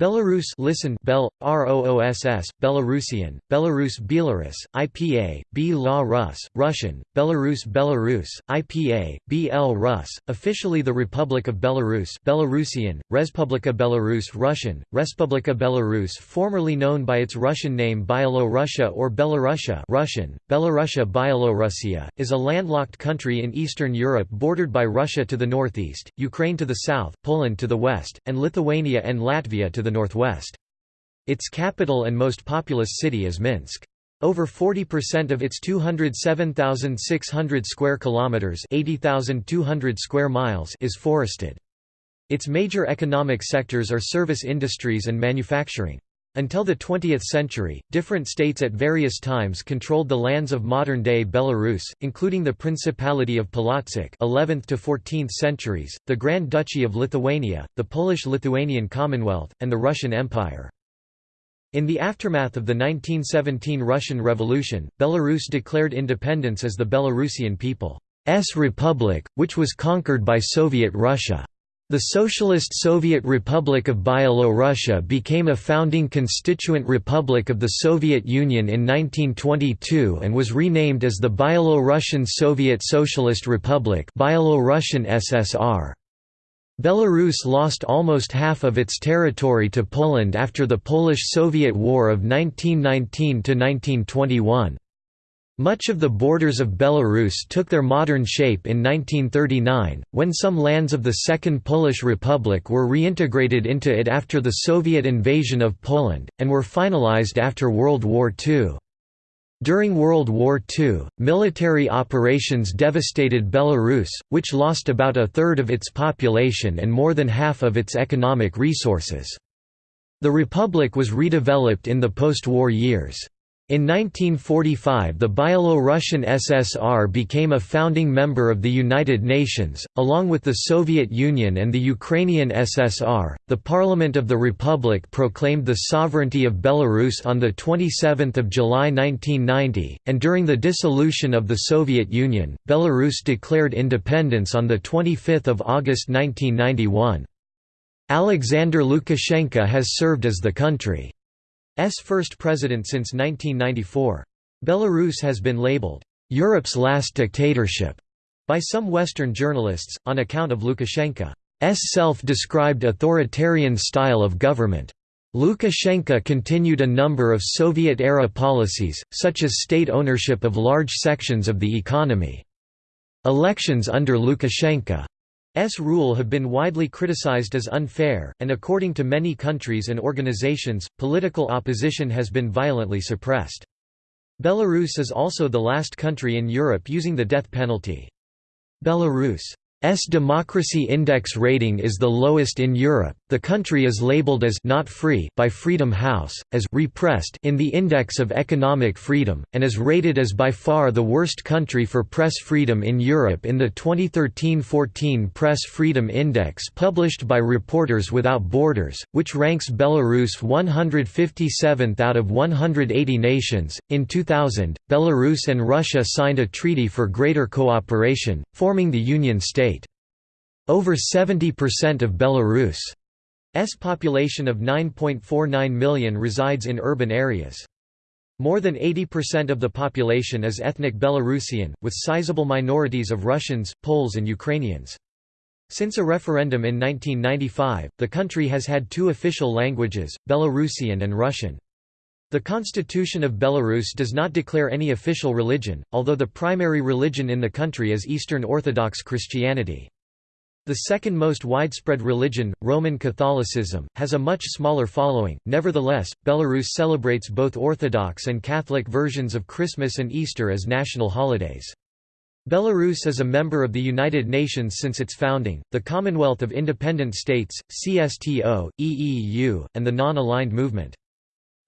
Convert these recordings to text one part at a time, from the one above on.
Belarus listen Bel ROOSS Belarusian Belarus Belarus IPA B La Rus Russian Belarus Belarus IPA BL Rus officially the Republic of Belarus Belarusian Respublika Belarus Russian Respublika Belarus formerly known by its Russian name Byelorussia or Belarusia Russian Belarusia Byelorussia is a landlocked country in Eastern Europe bordered by Russia to the northeast Ukraine to the south Poland to the west and Lithuania and Latvia to the the northwest. Its capital and most populous city is Minsk. Over 40% of its 207,600 square kilometers, 80,200 square miles is forested. Its major economic sectors are service industries and manufacturing. Until the 20th century, different states at various times controlled the lands of modern-day Belarus, including the Principality of Polotsk 11th to 14th centuries, the Grand Duchy of Lithuania, the Polish-Lithuanian Commonwealth, and the Russian Empire. In the aftermath of the 1917 Russian Revolution, Belarus declared independence as the Belarusian People's Republic, which was conquered by Soviet Russia. The Socialist Soviet Republic of Byelorussia became a founding constituent republic of the Soviet Union in 1922 and was renamed as the Byelorussian Soviet Socialist Republic Byelorussian SSR. Belarus lost almost half of its territory to Poland after the Polish–Soviet War of 1919–1921. Much of the borders of Belarus took their modern shape in 1939, when some lands of the Second Polish Republic were reintegrated into it after the Soviet invasion of Poland, and were finalized after World War II. During World War II, military operations devastated Belarus, which lost about a third of its population and more than half of its economic resources. The republic was redeveloped in the post-war years. In 1945 the Byelorussian SSR became a founding member of the United Nations, along with the Soviet Union and the Ukrainian SSR. The Parliament of the Republic proclaimed the sovereignty of Belarus on 27 July 1990, and during the dissolution of the Soviet Union, Belarus declared independence on 25 August 1991. Alexander Lukashenko has served as the country first president since 1994. Belarus has been labeled, "...Europe's last dictatorship", by some Western journalists, on account of Lukashenko's self-described authoritarian style of government. Lukashenko continued a number of Soviet-era policies, such as state ownership of large sections of the economy. Elections under Lukashenko S rule have been widely criticized as unfair, and according to many countries and organizations, political opposition has been violently suppressed. Belarus is also the last country in Europe using the death penalty. Belarus S democracy index rating is the lowest in Europe. The country is labeled as not free by Freedom House, as repressed in the Index of Economic Freedom, and is rated as by far the worst country for press freedom in Europe in the 2013-14 Press Freedom Index published by Reporters Without Borders, which ranks Belarus 157th out of 180 nations. In 2000, Belarus and Russia signed a treaty for greater cooperation, forming the Union State. Over 70% of Belarus's population of 9.49 million resides in urban areas. More than 80% of the population is ethnic Belarusian, with sizable minorities of Russians, Poles and Ukrainians. Since a referendum in 1995, the country has had two official languages, Belarusian and Russian. The Constitution of Belarus does not declare any official religion, although the primary religion in the country is Eastern Orthodox Christianity. The second most widespread religion, Roman Catholicism, has a much smaller following. Nevertheless, Belarus celebrates both Orthodox and Catholic versions of Christmas and Easter as national holidays. Belarus is a member of the United Nations since its founding, the Commonwealth of Independent States, CSTO, EEU, and the Non-Aligned Movement.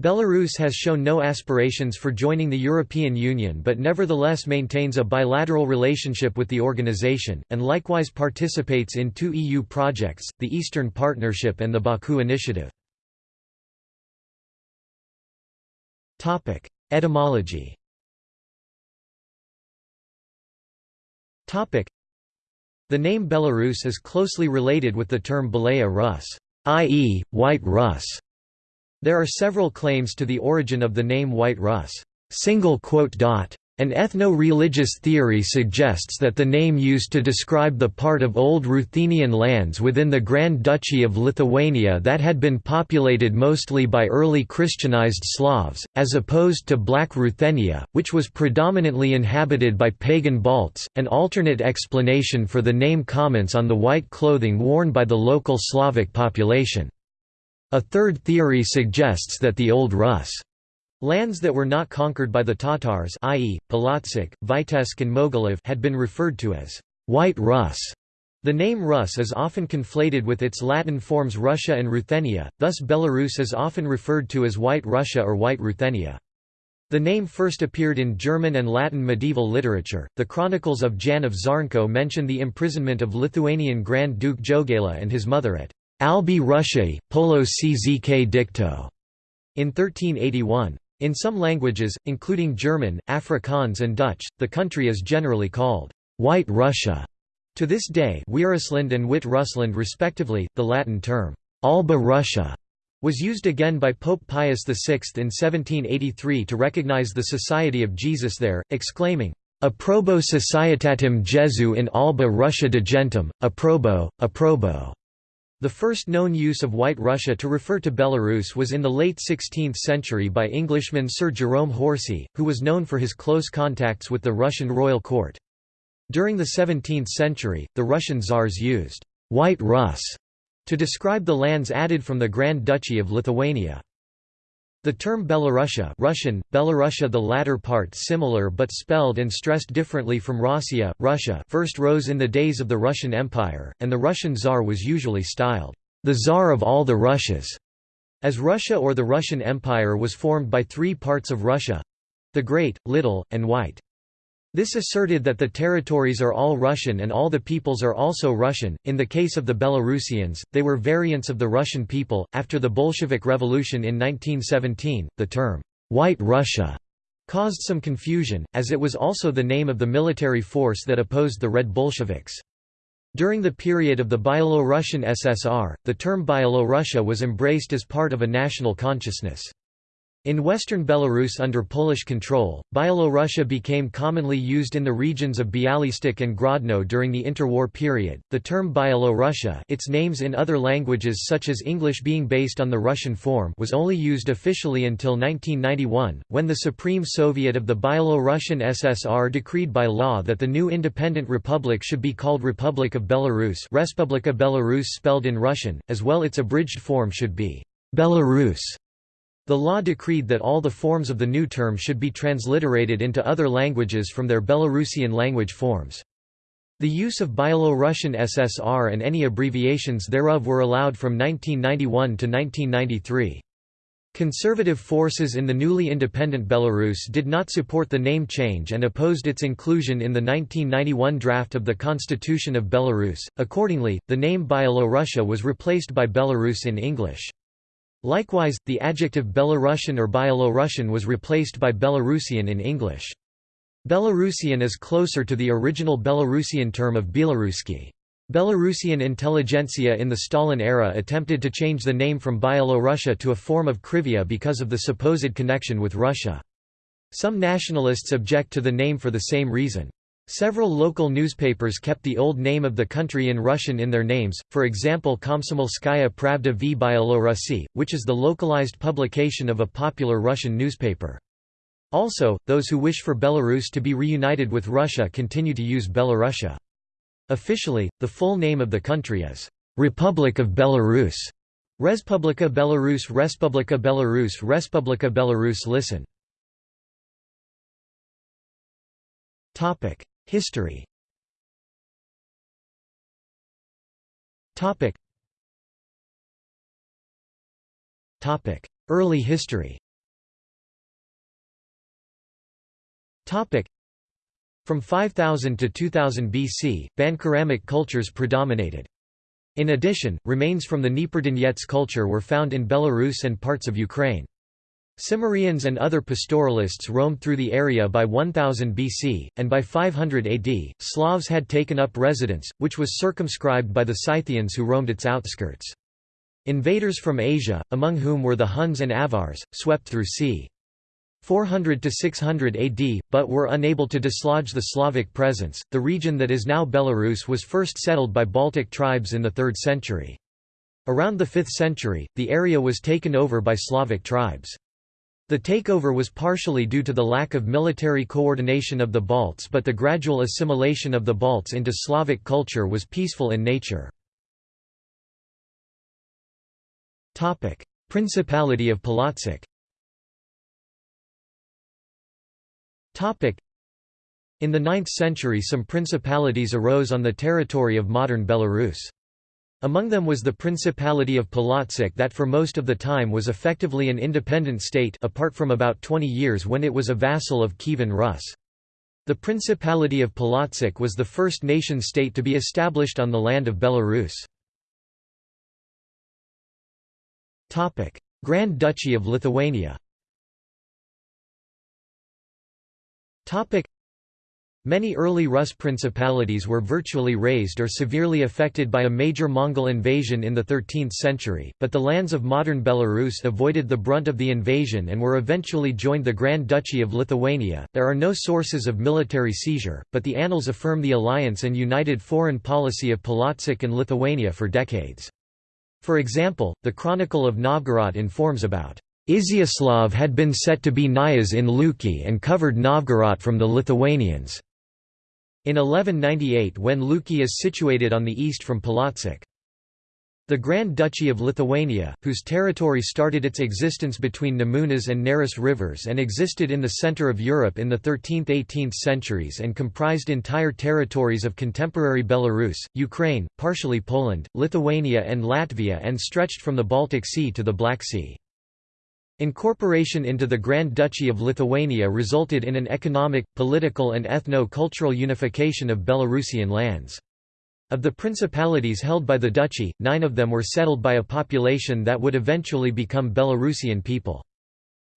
Belarus has shown no aspirations for joining the European Union but nevertheless maintains a bilateral relationship with the organization, and likewise participates in two EU projects, the Eastern Partnership and the Baku Initiative. Etymology The name Belarus is closely related with the term Belaya Rus. i.e., White Russ. There are several claims to the origin of the name White Russ. An ethno-religious theory suggests that the name used to describe the part of Old Ruthenian lands within the Grand Duchy of Lithuania that had been populated mostly by early Christianized Slavs, as opposed to Black Ruthenia, which was predominantly inhabited by pagan Balts. An alternate explanation for the name comments on the white clothing worn by the local Slavic population. A third theory suggests that the Old Rus' Lands that were not conquered by the Tatars i.e., Polotsk, Vitebsk and Mogilev had been referred to as «White Rus». The name Rus is often conflated with its Latin forms Russia and Ruthenia, thus Belarus is often referred to as White Russia or White Ruthenia. The name first appeared in German and Latin medieval literature. The Chronicles of Jan of Czarnko mention the imprisonment of Lithuanian Grand Duke Jogaila and his mother at Albi Russiae, Poloczk dicto in 1381. In some languages, including German, Afrikaans and Dutch, the country is generally called White Russia. To this day Wierusland and Wit Russland respectively, the Latin term Alba Russia was used again by Pope Pius VI in 1783 to recognize the Society of Jesus there, exclaiming, Approbo Societatem Jesu in Alba Russia de Gentum, approbo, approbo. The first known use of White Russia to refer to Belarus was in the late 16th century by Englishman Sir Jerome Horsey, who was known for his close contacts with the Russian royal court. During the 17th century, the Russian czars used «White Rus» to describe the lands added from the Grand Duchy of Lithuania. The term Belarusia Russian, Belorussia the latter part similar but spelled and stressed differently from Rossiya, Russia first rose in the days of the Russian Empire, and the Russian Tsar was usually styled, the Tsar of all the Russias, as Russia or the Russian Empire was formed by three parts of Russia—the Great, Little, and White. This asserted that the territories are all Russian and all the peoples are also Russian. In the case of the Belarusians, they were variants of the Russian people. After the Bolshevik Revolution in 1917, the term White Russia caused some confusion, as it was also the name of the military force that opposed the Red Bolsheviks. During the period of the Byelorussian SSR, the term Byelorussia was embraced as part of a national consciousness. In western Belarus under Polish control, Byelorussia became commonly used in the regions of Bialystok and Grodno during the interwar period. The term Byelorussia, its names in other languages such as English being based on the Russian form, was only used officially until 1991, when the Supreme Soviet of the Byelorussian SSR decreed by law that the new independent republic should be called Republic of Belarus, Respublika Belarus spelled in Russian, as well its abridged form should be Belarus. The law decreed that all the forms of the new term should be transliterated into other languages from their Belarusian language forms. The use of Byelorussian SSR and any abbreviations thereof were allowed from 1991 to 1993. Conservative forces in the newly independent Belarus did not support the name change and opposed its inclusion in the 1991 draft of the Constitution of Belarus. Accordingly, the name Byelorussia was replaced by Belarus in English. Likewise, the adjective Belarusian or Byelorussian was replaced by Belarusian in English. Belarusian is closer to the original Belarusian term of Belaruski. Belarusian intelligentsia in the Stalin era attempted to change the name from Byelorussia to a form of Kryvia because of the supposed connection with Russia. Some nationalists object to the name for the same reason. Several local newspapers kept the old name of the country in Russian in their names, for example Komsomolskaya Pravda v Byelorussii, which is the localized publication of a popular Russian newspaper. Also, those who wish for Belarus to be reunited with Russia continue to use Belorussia. Officially, the full name of the country is Republic of Belarus. Respublika Belarus Respublika Belarus Respublika Belarus Listen History. Topic. Topic. Early history. Topic. From 5000 to 2000 BC, Bandkeramik cultures predominated. In addition, remains from the Dnieper-Donets culture were found in Belarus and parts of Ukraine. Cimmerians and other pastoralists roamed through the area by 1000 BC, and by 500 AD, Slavs had taken up residence, which was circumscribed by the Scythians who roamed its outskirts. Invaders from Asia, among whom were the Huns and Avars, swept through c. 400 to 600 AD, but were unable to dislodge the Slavic presence. The region that is now Belarus was first settled by Baltic tribes in the 3rd century. Around the 5th century, the area was taken over by Slavic tribes. The takeover was partially due to the lack of military coordination of the Balts but the gradual assimilation of the Balts into Slavic culture was peaceful in nature. Principality of Polotsk In the 9th century some principalities arose on the territory of modern Belarus. Among them was the Principality of Polotsk that for most of the time was effectively an independent state apart from about 20 years when it was a vassal of Kievan Rus. The Principality of Polotsk was the first nation-state to be established on the land of Belarus. Grand Duchy of Lithuania Many early Rus principalities were virtually razed or severely affected by a major Mongol invasion in the 13th century, but the lands of modern Belarus avoided the brunt of the invasion and were eventually joined the Grand Duchy of Lithuania. There are no sources of military seizure, but the annals affirm the alliance and united foreign policy of Polotsk and Lithuania for decades. For example, the Chronicle of Novgorod informs about Izyaslav had been set to be kniaz in Luki and covered Novgorod from the Lithuanians. In 1198 when Luki is situated on the east from Polotsk. The Grand Duchy of Lithuania, whose territory started its existence between Nemunas and Neris rivers and existed in the center of Europe in the 13th–18th centuries and comprised entire territories of contemporary Belarus, Ukraine, partially Poland, Lithuania and Latvia and stretched from the Baltic Sea to the Black Sea. Incorporation into the Grand Duchy of Lithuania resulted in an economic, political and ethno-cultural unification of Belarusian lands. Of the principalities held by the duchy, nine of them were settled by a population that would eventually become Belarusian people.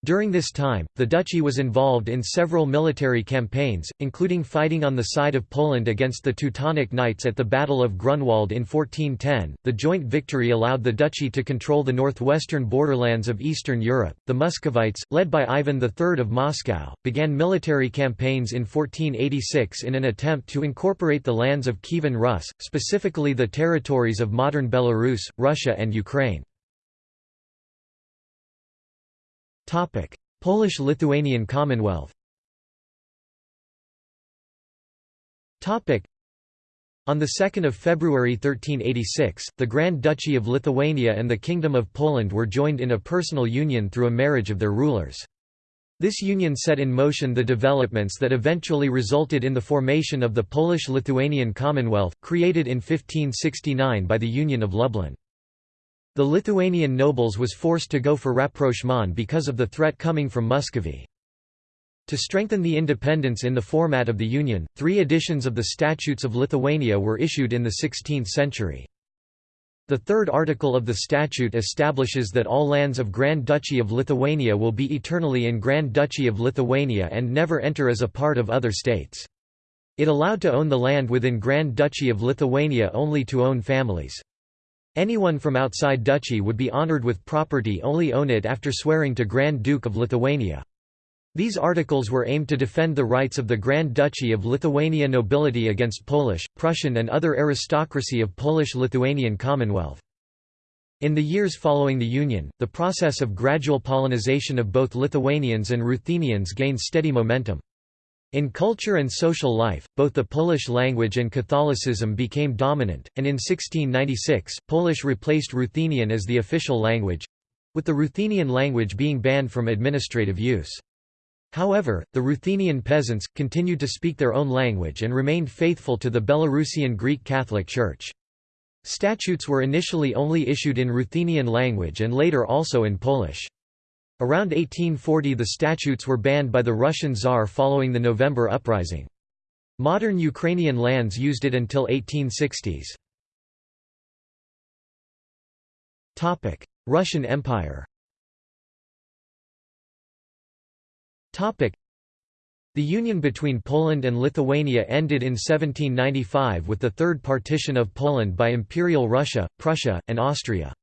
During this time, the duchy was involved in several military campaigns, including fighting on the side of Poland against the Teutonic Knights at the Battle of Grunwald in 1410. The joint victory allowed the duchy to control the northwestern borderlands of Eastern Europe. The Muscovites, led by Ivan III of Moscow, began military campaigns in 1486 in an attempt to incorporate the lands of Kievan Rus, specifically the territories of modern Belarus, Russia, and Ukraine. Polish-Lithuanian Commonwealth on 2 February 1386, the Grand Duchy of Lithuania and the Kingdom of Poland were joined in a personal union through a marriage of their rulers. This union set in motion the developments that eventually resulted in the formation of the Polish-Lithuanian Commonwealth, created in 1569 by the Union of Lublin. The Lithuanian nobles was forced to go for rapprochement because of the threat coming from Muscovy. To strengthen the independence in the format of the Union, three editions of the Statutes of Lithuania were issued in the 16th century. The third article of the statute establishes that all lands of Grand Duchy of Lithuania will be eternally in Grand Duchy of Lithuania and never enter as a part of other states. It allowed to own the land within Grand Duchy of Lithuania only to own families. Anyone from outside duchy would be honoured with property only own it after swearing to Grand Duke of Lithuania. These articles were aimed to defend the rights of the Grand Duchy of Lithuania nobility against Polish, Prussian and other aristocracy of Polish-Lithuanian Commonwealth. In the years following the Union, the process of gradual Polonization of both Lithuanians and Ruthenians gained steady momentum. In culture and social life, both the Polish language and Catholicism became dominant, and in 1696, Polish replaced Ruthenian as the official language—with the Ruthenian language being banned from administrative use. However, the Ruthenian peasants, continued to speak their own language and remained faithful to the Belarusian Greek Catholic Church. Statutes were initially only issued in Ruthenian language and later also in Polish. Around 1840 the statutes were banned by the Russian Tsar following the November Uprising. Modern Ukrainian lands used it until 1860s. Russian Empire The union between Poland and Lithuania ended in 1795 with the Third Partition of Poland by Imperial Russia, Prussia, and Austria.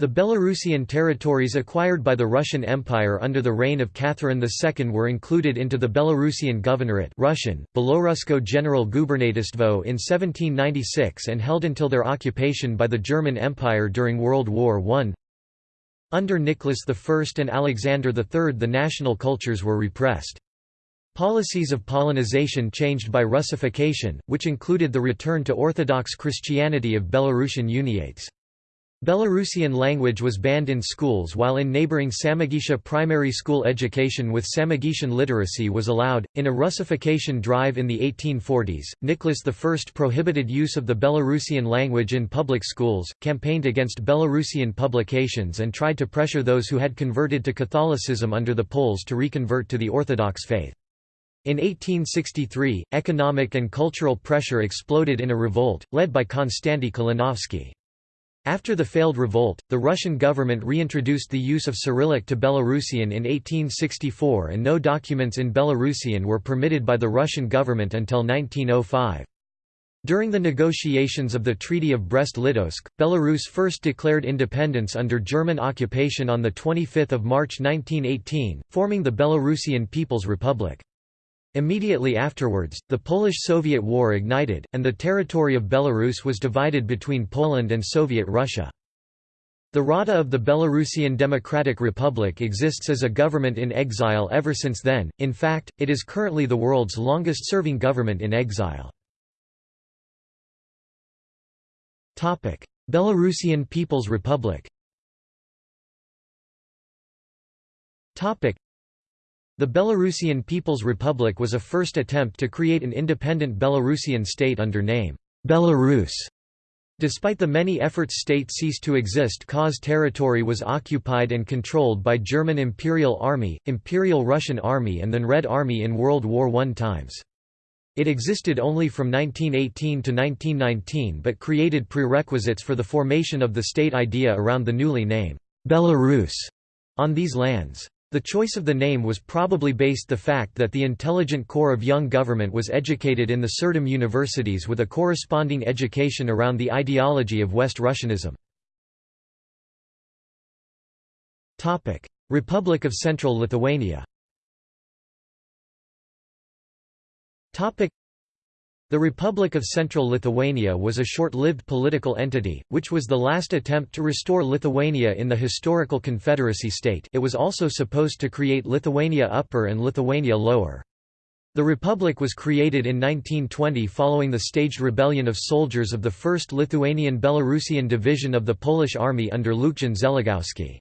The Belarusian territories acquired by the Russian Empire under the reign of Catherine II were included into the Belarusian Governorate Russian, Belorusko General Gubernatstvo in 1796 and held until their occupation by the German Empire during World War I. Under Nicholas I and Alexander III the national cultures were repressed. Policies of Polonization changed by Russification, which included the return to Orthodox Christianity of Belarusian Uniates. Belarusian language was banned in schools while in neighboring Samogitia primary school education with Samogitian literacy was allowed. In a Russification drive in the 1840s, Nicholas I prohibited use of the Belarusian language in public schools, campaigned against Belarusian publications and tried to pressure those who had converted to Catholicism under the Poles to reconvert to the Orthodox faith. In 1863, economic and cultural pressure exploded in a revolt, led by Konstanty Kalinovsky. After the failed revolt, the Russian government reintroduced the use of Cyrillic to Belarusian in 1864 and no documents in Belarusian were permitted by the Russian government until 1905. During the negotiations of the Treaty of Brest-Litovsk, Belarus first declared independence under German occupation on 25 March 1918, forming the Belarusian People's Republic. Immediately afterwards, the Polish–Soviet War ignited, and the territory of Belarus was divided between Poland and Soviet Russia. The Rada of the Belarusian Democratic Republic exists as a government in exile ever since then, in fact, it is currently the world's longest-serving government in exile. Belarusian People's Republic the Belarusian People's Republic was a first attempt to create an independent Belarusian state under name Belarus. Despite the many efforts state ceased to exist cause territory was occupied and controlled by German Imperial Army, Imperial Russian Army and then Red Army in World War I times. It existed only from 1918 to 1919 but created prerequisites for the formation of the state idea around the newly named Belarus on these lands. The choice of the name was probably based the fact that the intelligent core of young government was educated in the Serdam universities with a corresponding education around the ideology of West Russianism. Republic of Central Lithuania the Republic of Central Lithuania was a short-lived political entity, which was the last attempt to restore Lithuania in the historical confederacy state it was also supposed to create Lithuania Upper and Lithuania Lower. The republic was created in 1920 following the staged rebellion of soldiers of the 1st Lithuanian Belarusian Division of the Polish Army under Lucjan Zeligowski.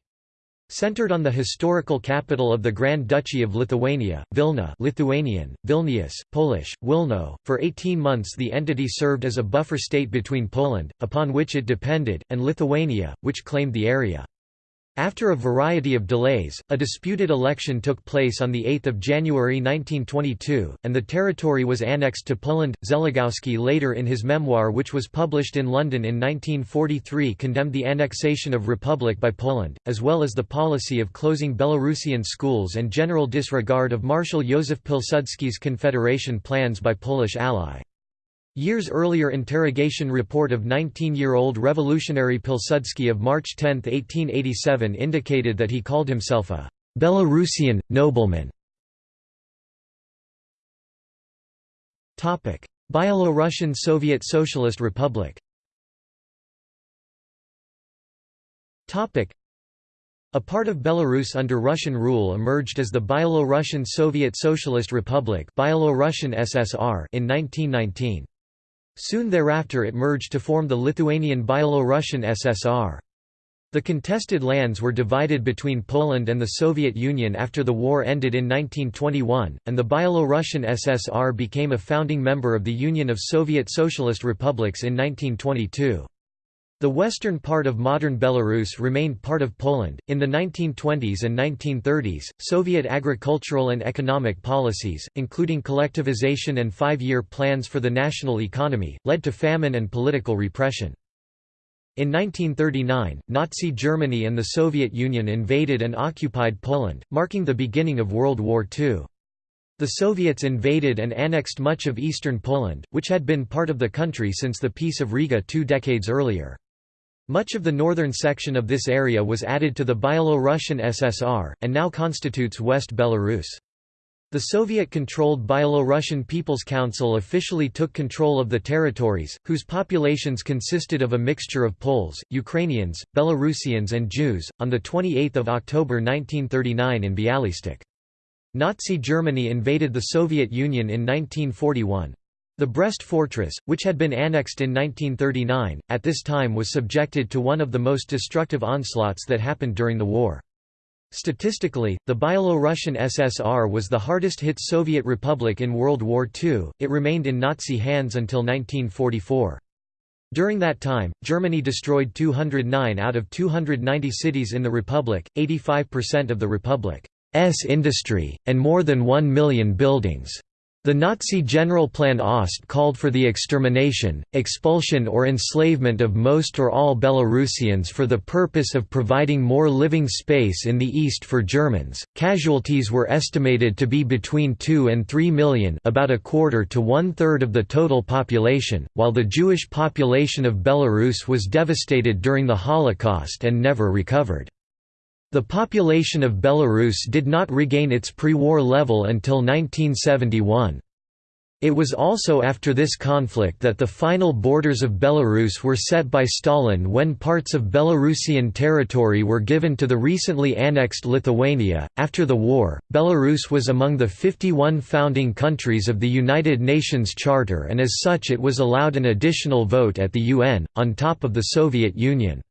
Centered on the historical capital of the Grand Duchy of Lithuania, Vilna Lithuanian, Vilnius, Polish, Wilno, for 18 months the entity served as a buffer state between Poland, upon which it depended, and Lithuania, which claimed the area. After a variety of delays, a disputed election took place on 8 January 1922, and the territory was annexed to Poland. Zeligowski later in his memoir which was published in London in 1943 condemned the annexation of Republic by Poland, as well as the policy of closing Belarusian schools and general disregard of Marshal Józef Pilsudski's confederation plans by Polish ally. Years earlier interrogation report of 19-year-old revolutionary Pilsudski of March 10, 1887 indicated that he called himself a «Belarusian, nobleman». Byelorussian Soviet Socialist Republic a part of Belarus under Russian rule emerged as the Byelorussian Soviet Socialist Republic in 1919. Soon thereafter it merged to form the Lithuanian Byelorussian SSR. The contested lands were divided between Poland and the Soviet Union after the war ended in 1921, and the Byelorussian SSR became a founding member of the Union of Soviet Socialist Republics in 1922. The western part of modern Belarus remained part of Poland. In the 1920s and 1930s, Soviet agricultural and economic policies, including collectivization and five year plans for the national economy, led to famine and political repression. In 1939, Nazi Germany and the Soviet Union invaded and occupied Poland, marking the beginning of World War II. The Soviets invaded and annexed much of eastern Poland, which had been part of the country since the Peace of Riga two decades earlier. Much of the northern section of this area was added to the Byelo-Russian SSR, and now constitutes West Belarus. The Soviet-controlled Byelo-Russian People's Council officially took control of the territories, whose populations consisted of a mixture of Poles, Ukrainians, Belarusians and Jews, on 28 October 1939 in Bialystok. Nazi Germany invaded the Soviet Union in 1941. The Brest Fortress, which had been annexed in 1939, at this time was subjected to one of the most destructive onslaughts that happened during the war. Statistically, the Byelo-Russian SSR was the hardest-hit Soviet republic in World War II, it remained in Nazi hands until 1944. During that time, Germany destroyed 209 out of 290 cities in the republic, 85% of the republic's industry, and more than 1 million buildings. The Nazi Generalplan Ost called for the extermination, expulsion or enslavement of most or all Belarusians for the purpose of providing more living space in the east for Germans. Casualties were estimated to be between 2 and 3 million, about a quarter to one-third of the total population, while the Jewish population of Belarus was devastated during the Holocaust and never recovered. The population of Belarus did not regain its pre-war level until 1971. It was also after this conflict that the final borders of Belarus were set by Stalin when parts of Belarusian territory were given to the recently annexed Lithuania. After the war, Belarus was among the 51 founding countries of the United Nations Charter and as such it was allowed an additional vote at the UN, on top of the Soviet Union's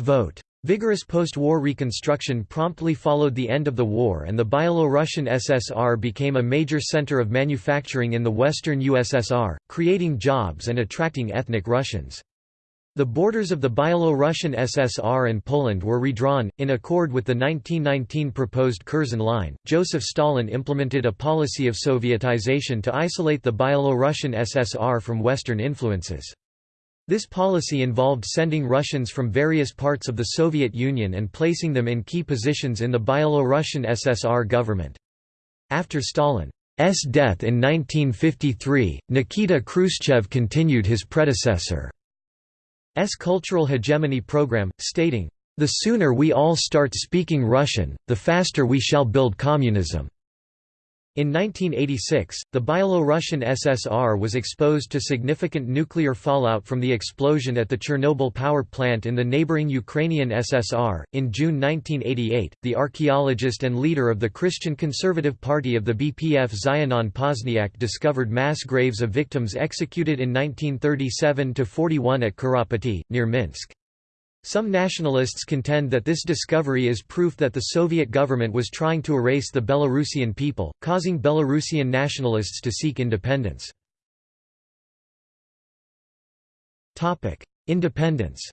vote. Vigorous post-war reconstruction promptly followed the end of the war and the Byelo-Russian SSR became a major center of manufacturing in the western USSR, creating jobs and attracting ethnic Russians. The borders of the Byelo-Russian SSR and Poland were redrawn, in accord with the 1919 proposed Curzon Line. Joseph Stalin implemented a policy of Sovietization to isolate the Byelo-Russian SSR from Western influences. This policy involved sending Russians from various parts of the Soviet Union and placing them in key positions in the Byelo-Russian SSR government. After Stalin's death in 1953, Nikita Khrushchev continued his predecessor's cultural hegemony program, stating, "...the sooner we all start speaking Russian, the faster we shall build communism." In 1986, the Byelo-Russian SSR was exposed to significant nuclear fallout from the explosion at the Chernobyl power plant in the neighboring Ukrainian SSR. In June 1988, the archaeologist and leader of the Christian Conservative Party of the BPF Zianon Pazniak discovered mass graves of victims executed in 1937–41 at Kurapaty, near Minsk. Some nationalists contend that this discovery is proof that the Soviet government was trying to erase the Belarusian people, causing Belarusian nationalists to seek independence. Independence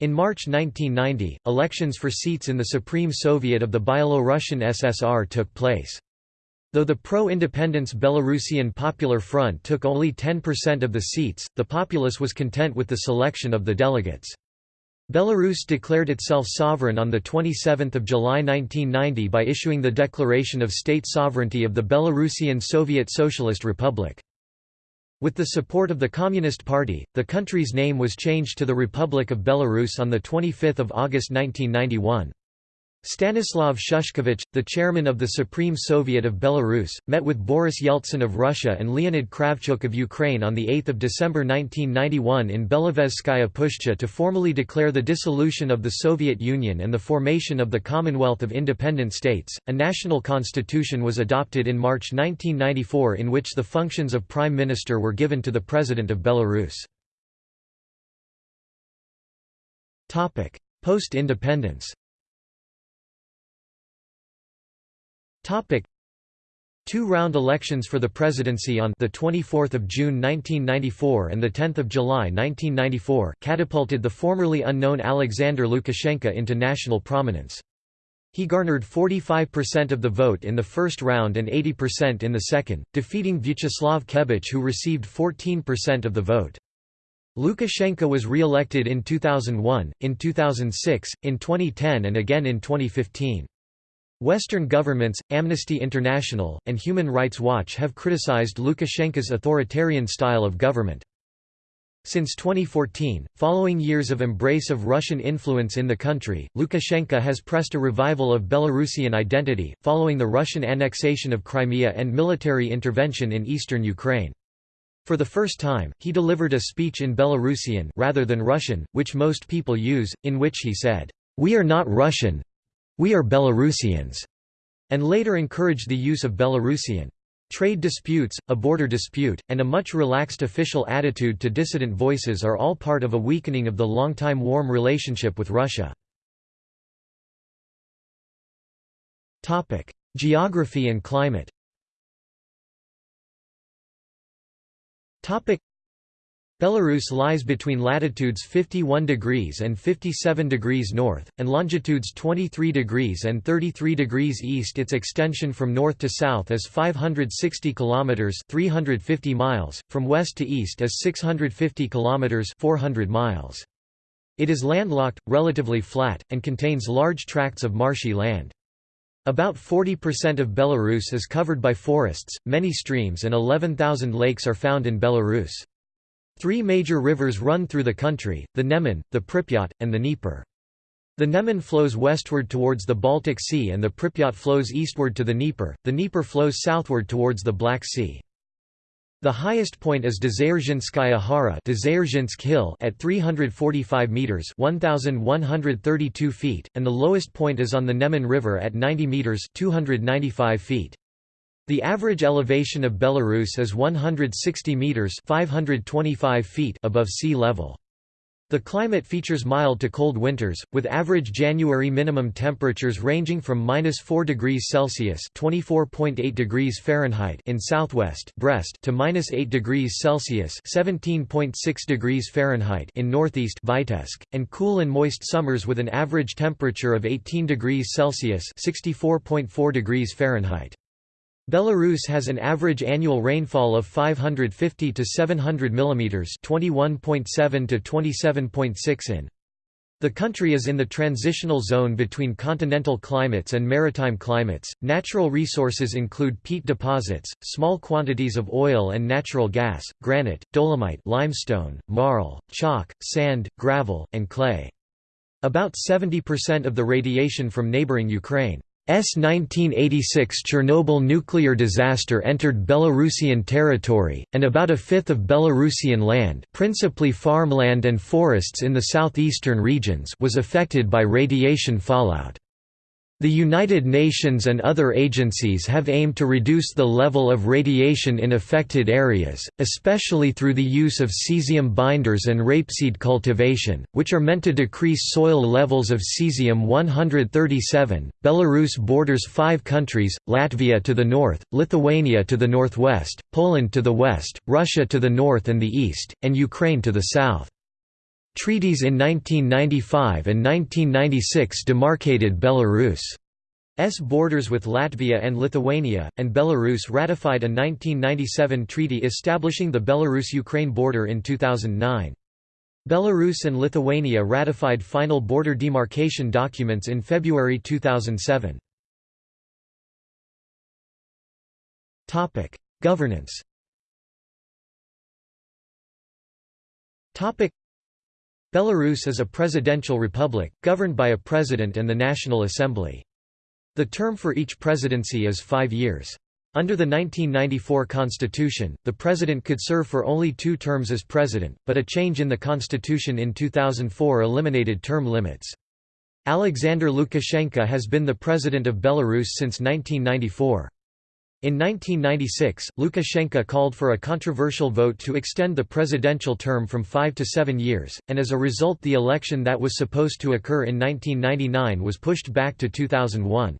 in March 1990, elections for seats in the Supreme Soviet of the Byelo-Russian SSR took place. Though the pro-independence Belarusian Popular Front took only 10% of the seats, the populace was content with the selection of the delegates. Belarus declared itself sovereign on 27 July 1990 by issuing the Declaration of State Sovereignty of the Belarusian Soviet Socialist Republic. With the support of the Communist Party, the country's name was changed to the Republic of Belarus on 25 August 1991. Stanislav Shushkevich, the chairman of the Supreme Soviet of Belarus, met with Boris Yeltsin of Russia and Leonid Kravchuk of Ukraine on 8 December 1991 in Belovezhskaya Pushcha to formally declare the dissolution of the Soviet Union and the formation of the Commonwealth of Independent States. A national constitution was adopted in March 1994 in which the functions of prime minister were given to the president of Belarus. Post-independence Two-round elections for the presidency on the 24th of June 1994 and the 10th of July 1994 catapulted the formerly unknown Alexander Lukashenko into national prominence. He garnered 45% of the vote in the first round and 80% in the second, defeating Vyacheslav Kebich who received 14% of the vote. Lukashenko was re-elected in 2001, in 2006, in 2010 and again in 2015. Western governments, Amnesty International, and Human Rights Watch have criticized Lukashenko's authoritarian style of government. Since 2014, following years of embrace of Russian influence in the country, Lukashenko has pressed a revival of Belarusian identity, following the Russian annexation of Crimea and military intervention in eastern Ukraine. For the first time, he delivered a speech in Belarusian rather than Russian, which most people use, in which he said, "'We are not Russian, we are Belarusians, and later encouraged the use of Belarusian. Trade disputes, a border dispute, and a much relaxed official attitude to dissident voices are all part of a weakening of the long-time warm relationship with Russia. Geography and climate Belarus lies between latitudes 51 degrees and 57 degrees north, and longitudes 23 degrees and 33 degrees east. Its extension from north to south is 560 kilometers (350 miles), from west to east is 650 kilometers (400 miles). It is landlocked, relatively flat, and contains large tracts of marshy land. About 40% of Belarus is covered by forests, many streams and 11,000 lakes are found in Belarus. Three major rivers run through the country, the Neman, the Pripyat, and the Dnieper. The Neman flows westward towards the Baltic Sea and the Pripyat flows eastward to the Dnieper, the Dnieper flows southward towards the Black Sea. The highest point is Dzierżynskaya Hara Hill at 345 meters (1132 feet), and the lowest point is on the Neman River at 90 meters (295 feet). The average elevation of Belarus is 160 meters (525 feet) above sea level. The climate features mild to cold winters, with average January minimum temperatures ranging from minus 4 degrees Celsius (24.8 degrees Fahrenheit) in southwest Brest to minus 8 degrees Celsius (17.6 degrees Fahrenheit) in northeast Vitebsk, and cool and moist summers with an average temperature of 18 degrees Celsius (64.4 degrees Fahrenheit). Belarus has an average annual rainfall of 550 to 700 mm 21.7 to 27.6 in. The country is in the transitional zone between continental climates and maritime climates. Natural resources include peat deposits, small quantities of oil and natural gas, granite, dolomite, limestone, marl, chalk, sand, gravel, and clay. About 70% of the radiation from neighboring Ukraine 1986 Chernobyl nuclear disaster entered Belarusian territory, and about a fifth of Belarusian land principally farmland and forests in the southeastern regions was affected by radiation fallout. The United Nations and other agencies have aimed to reduce the level of radiation in affected areas, especially through the use of cesium binders and rapeseed cultivation, which are meant to decrease soil levels of cesium-137. Belarus borders five countries, Latvia to the north, Lithuania to the northwest, Poland to the west, Russia to the north and the east, and Ukraine to the south. Treaties in 1995 and 1996 demarcated Belarus's borders with Latvia and Lithuania, and Belarus ratified a 1997 treaty establishing the Belarus-Ukraine border in 2009. Belarus and Lithuania ratified final border demarcation documents in February 2007. Governance Belarus is a presidential republic, governed by a president and the National Assembly. The term for each presidency is five years. Under the 1994 constitution, the president could serve for only two terms as president, but a change in the constitution in 2004 eliminated term limits. Alexander Lukashenko has been the president of Belarus since 1994. In 1996, Lukashenko called for a controversial vote to extend the presidential term from five to seven years, and as a result the election that was supposed to occur in 1999 was pushed back to 2001.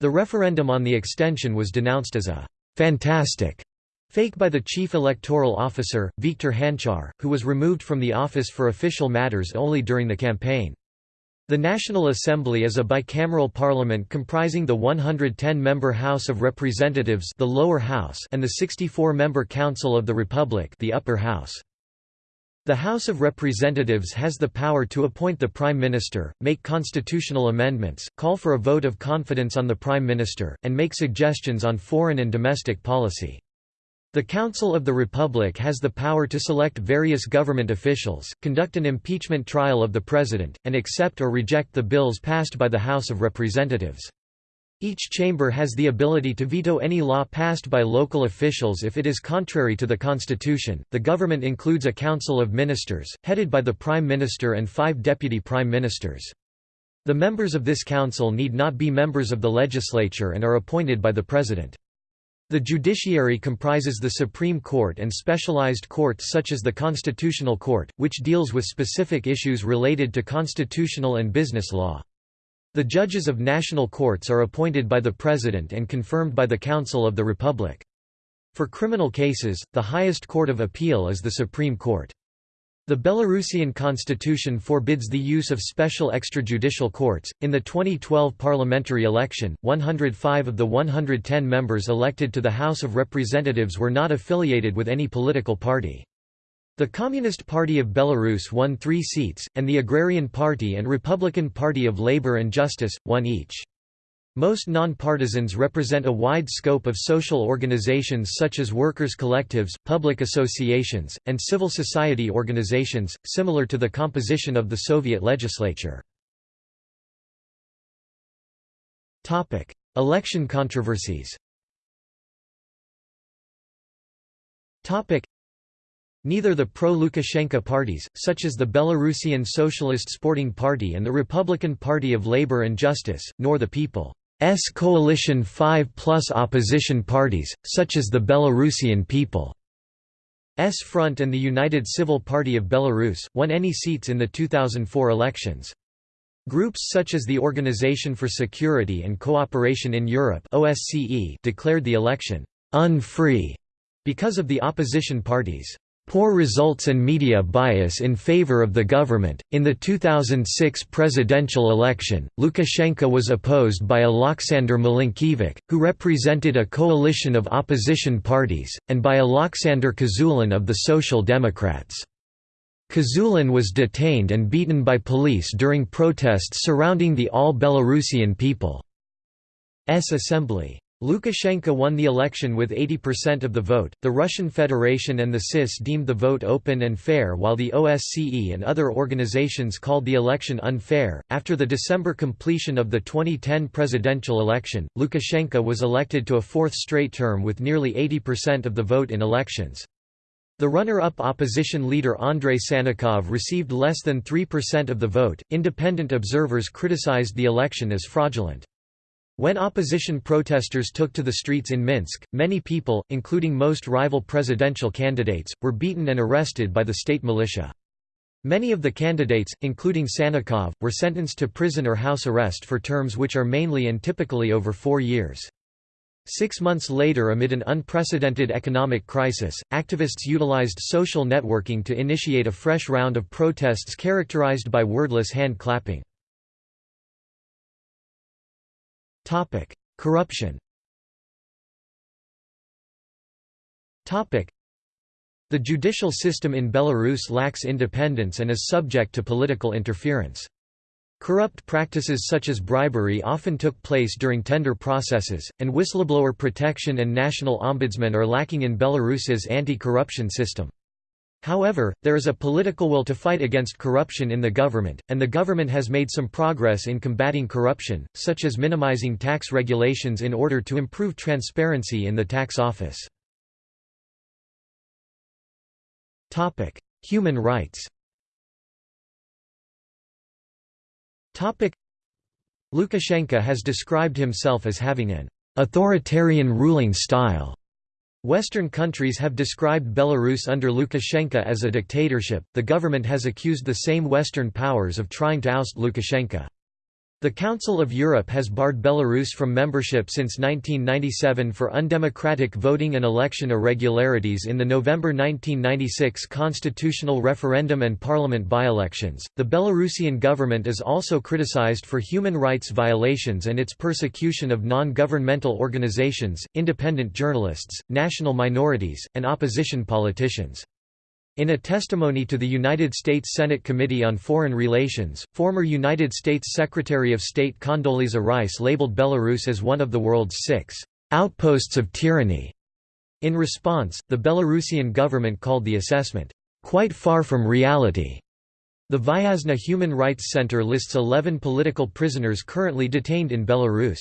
The referendum on the extension was denounced as a «fantastic» fake by the chief electoral officer, Viktor Hanchar, who was removed from the office for official matters only during the campaign. The National Assembly is a bicameral parliament comprising the 110-member House of Representatives the lower house and the 64-member Council of the Republic the upper house. The House of Representatives has the power to appoint the Prime Minister, make constitutional amendments, call for a vote of confidence on the Prime Minister, and make suggestions on foreign and domestic policy. The Council of the Republic has the power to select various government officials, conduct an impeachment trial of the President, and accept or reject the bills passed by the House of Representatives. Each chamber has the ability to veto any law passed by local officials if it is contrary to the constitution. The government includes a council of ministers, headed by the prime minister and five deputy prime ministers. The members of this council need not be members of the legislature and are appointed by the president. The judiciary comprises the Supreme Court and specialized courts such as the Constitutional Court, which deals with specific issues related to constitutional and business law. The judges of national courts are appointed by the President and confirmed by the Council of the Republic. For criminal cases, the highest court of appeal is the Supreme Court. The Belarusian constitution forbids the use of special extrajudicial courts. In the 2012 parliamentary election, 105 of the 110 members elected to the House of Representatives were not affiliated with any political party. The Communist Party of Belarus won three seats, and the Agrarian Party and Republican Party of Labour and Justice, won each. Most non-partisans represent a wide scope of social organizations such as workers' collectives, public associations, and civil society organizations, similar to the composition of the Soviet legislature. Election controversies Neither the pro-Lukashenko parties, such as the Belarusian Socialist Sporting Party and the Republican Party of Labour and Justice, nor the People's Coalition 5 plus opposition parties, such as the Belarusian People's Front and the United Civil Party of Belarus, won any seats in the 2004 elections. Groups such as the Organization for Security and Cooperation in Europe declared the election «unfree» because of the opposition parties' Poor results and media bias in favor of the government. In the 2006 presidential election, Lukashenko was opposed by Alexander Milinkievich, who represented a coalition of opposition parties, and by Alexander Kazulin of the Social Democrats. Kazulin was detained and beaten by police during protests surrounding the All Belarusian People's Assembly. Lukashenko won the election with 80% of the vote. The Russian Federation and the CIS deemed the vote open and fair, while the OSCE and other organizations called the election unfair. After the December completion of the 2010 presidential election, Lukashenko was elected to a fourth straight term with nearly 80% of the vote in elections. The runner-up opposition leader Andrei Sannikov received less than 3% of the vote. Independent observers criticized the election as fraudulent. When opposition protesters took to the streets in Minsk, many people, including most rival presidential candidates, were beaten and arrested by the state militia. Many of the candidates, including Sannikov, were sentenced to prison or house arrest for terms which are mainly and typically over four years. Six months later amid an unprecedented economic crisis, activists utilized social networking to initiate a fresh round of protests characterized by wordless hand-clapping. Topic: Corruption. The judicial system in Belarus lacks independence and is subject to political interference. Corrupt practices such as bribery often took place during tender processes, and whistleblower protection and national ombudsman are lacking in Belarus's anti-corruption system. However, there is a political will to fight against corruption in the government, and the government has made some progress in combating corruption, such as minimizing tax regulations in order to improve transparency in the tax office. Human rights Lukashenko has described himself as having an authoritarian ruling style Western countries have described Belarus under Lukashenko as a dictatorship. The government has accused the same Western powers of trying to oust Lukashenko. The Council of Europe has barred Belarus from membership since 1997 for undemocratic voting and election irregularities in the November 1996 constitutional referendum and parliament by-elections. The Belarusian government is also criticized for human rights violations and its persecution of non-governmental organizations, independent journalists, national minorities, and opposition politicians. In a testimony to the United States Senate Committee on Foreign Relations, former United States Secretary of State Condoleezza Rice labeled Belarus as one of the world's six outposts of tyranny. In response, the Belarusian government called the assessment, "...quite far from reality." The Viasna Human Rights Center lists 11 political prisoners currently detained in Belarus.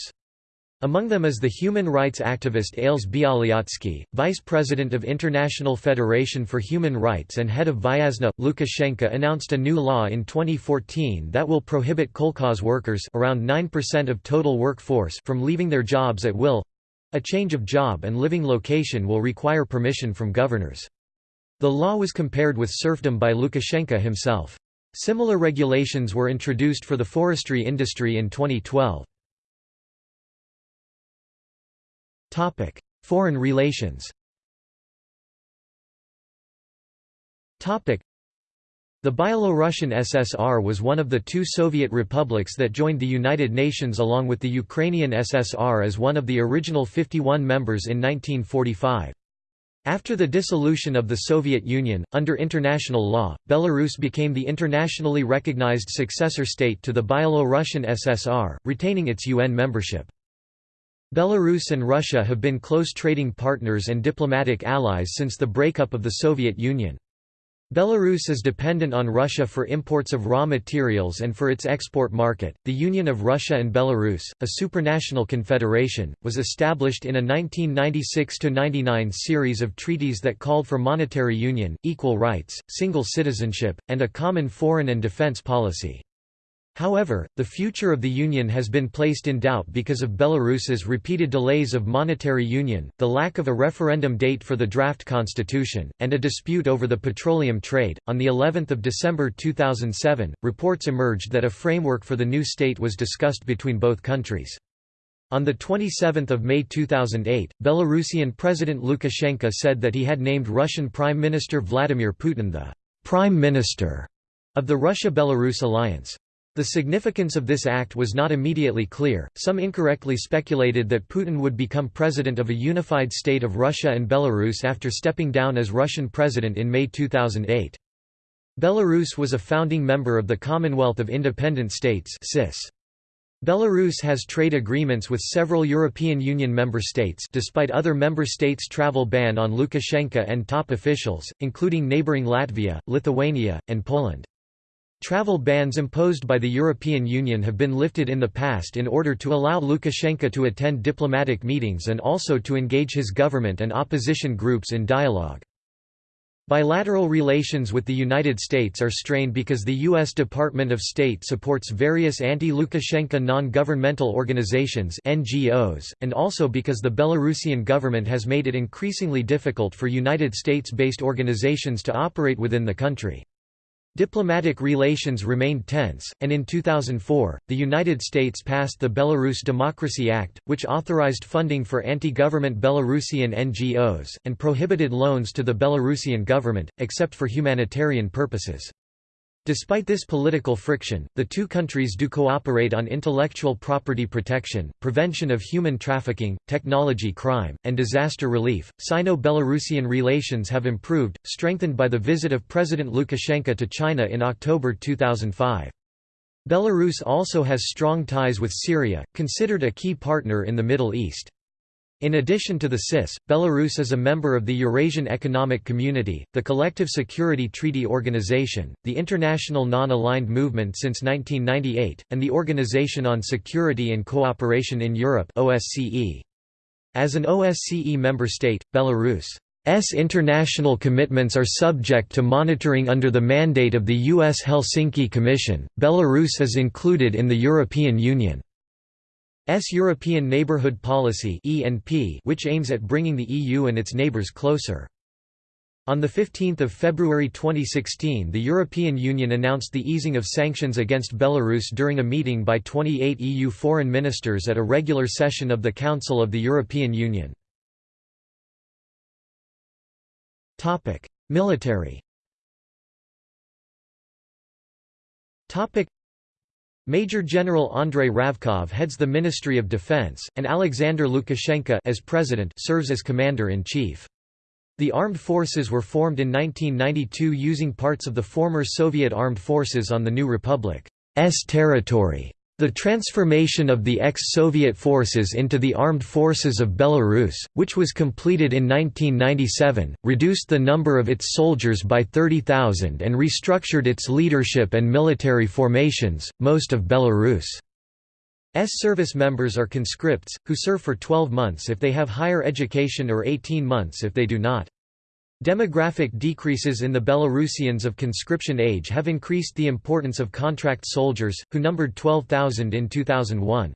Among them is the human rights activist Ales Bialyatsky, vice president of International Federation for Human Rights and head of Viasna. Lukashenko announced a new law in 2014 that will prohibit kolkhoz workers around 9% of total workforce from leaving their jobs at will. A change of job and living location will require permission from governors. The law was compared with serfdom by Lukashenko himself. Similar regulations were introduced for the forestry industry in 2012. Topic: Foreign relations. Topic: The Byelorussian SSR was one of the two Soviet republics that joined the United Nations along with the Ukrainian SSR as one of the original 51 members in 1945. After the dissolution of the Soviet Union, under international law, Belarus became the internationally recognized successor state to the Byelorussian SSR, retaining its UN membership. Belarus and Russia have been close trading partners and diplomatic allies since the breakup of the Soviet Union. Belarus is dependent on Russia for imports of raw materials and for its export market. The Union of Russia and Belarus, a supranational confederation, was established in a 1996 99 series of treaties that called for monetary union, equal rights, single citizenship, and a common foreign and defense policy. However, the future of the Union has been placed in doubt because of Belarus's repeated delays of monetary union, the lack of a referendum date for the draft constitution, and a dispute over the petroleum trade. On the 11th of December 2007, reports emerged that a framework for the new state was discussed between both countries. On 27 May 2008, Belarusian President Lukashenko said that he had named Russian Prime Minister Vladimir Putin the «Prime Minister» of the Russia-Belarus alliance. The significance of this act was not immediately clear. Some incorrectly speculated that Putin would become president of a unified state of Russia and Belarus after stepping down as Russian president in May 2008. Belarus was a founding member of the Commonwealth of Independent States (CIS). Belarus has trade agreements with several European Union member states despite other member states' travel ban on Lukashenko and top officials, including neighbouring Latvia, Lithuania, and Poland. Travel bans imposed by the European Union have been lifted in the past in order to allow Lukashenko to attend diplomatic meetings and also to engage his government and opposition groups in dialogue. Bilateral relations with the United States are strained because the U.S. Department of State supports various anti-Lukashenko non-governmental organizations NGOs, and also because the Belarusian government has made it increasingly difficult for United States-based organizations to operate within the country. Diplomatic relations remained tense, and in 2004, the United States passed the Belarus Democracy Act, which authorized funding for anti-government Belarusian NGOs, and prohibited loans to the Belarusian government, except for humanitarian purposes. Despite this political friction, the two countries do cooperate on intellectual property protection, prevention of human trafficking, technology crime, and disaster relief. Sino Belarusian relations have improved, strengthened by the visit of President Lukashenko to China in October 2005. Belarus also has strong ties with Syria, considered a key partner in the Middle East. In addition to the CIS, Belarus is a member of the Eurasian Economic Community, the Collective Security Treaty Organization, the International Non-Aligned Movement since 1998, and the Organization on Security and Cooperation in Europe OSCE. As an OSCE member state, Belarus's international commitments are subject to monitoring under the mandate of the U.S. Helsinki Commission. Belarus is included in the European Union. S European Neighbourhood Policy which aims at bringing the EU and its neighbours closer. On 15 February 2016 the European Union announced the easing of sanctions against Belarus during a meeting by 28 EU foreign ministers at a regular session of the Council of the European Union. Military Major General Andrei Ravkov heads the Ministry of Defense, and Alexander Lukashenko as president serves as commander-in-chief. The armed forces were formed in 1992 using parts of the former Soviet armed forces on the new republic's territory. The transformation of the ex-Soviet forces into the Armed Forces of Belarus, which was completed in 1997, reduced the number of its soldiers by 30,000 and restructured its leadership and military formations. Most of Belarus' S service members are conscripts, who serve for 12 months if they have higher education or 18 months if they do not. Demographic decreases in the Belarusians of conscription age have increased the importance of contract soldiers, who numbered 12,000 in 2001.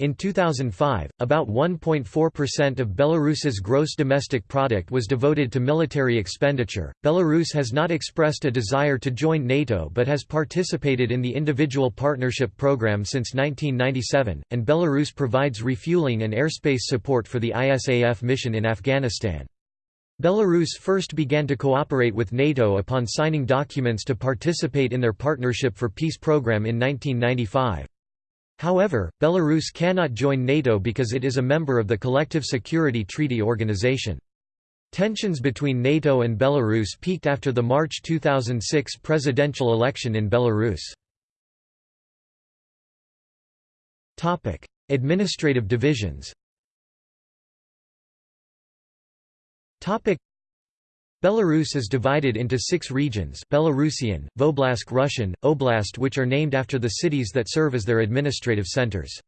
In 2005, about 1.4% of Belarus's gross domestic product was devoted to military expenditure. Belarus has not expressed a desire to join NATO but has participated in the Individual Partnership Program since 1997, and Belarus provides refueling and airspace support for the ISAF mission in Afghanistan. Belarus first began to cooperate with NATO upon signing documents to participate in their Partnership for Peace program in 1995. However, Belarus cannot join NATO because it is a member of the Collective Security Treaty Organization. Tensions between NATO and Belarus peaked after the March 2006 presidential election in Belarus. Administrative divisions Belarus is divided into six regions Belarusian, Voblast Russian, Oblast which are named after the cities that serve as their administrative centers.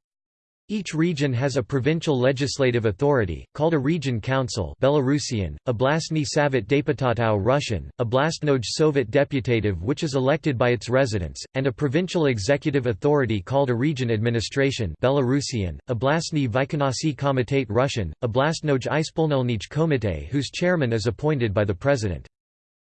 Each region has a provincial legislative authority, called a region council Belarusian, Oblastny Savet Deputatau Russian, Oblastnoj Sovet Deputative which is elected by its residents, and a provincial executive authority called a region administration Belarusian, Oblastny Vykonawczy Komitet Russian, Oblastnoj Ispolnilnij Komite whose chairman is appointed by the president.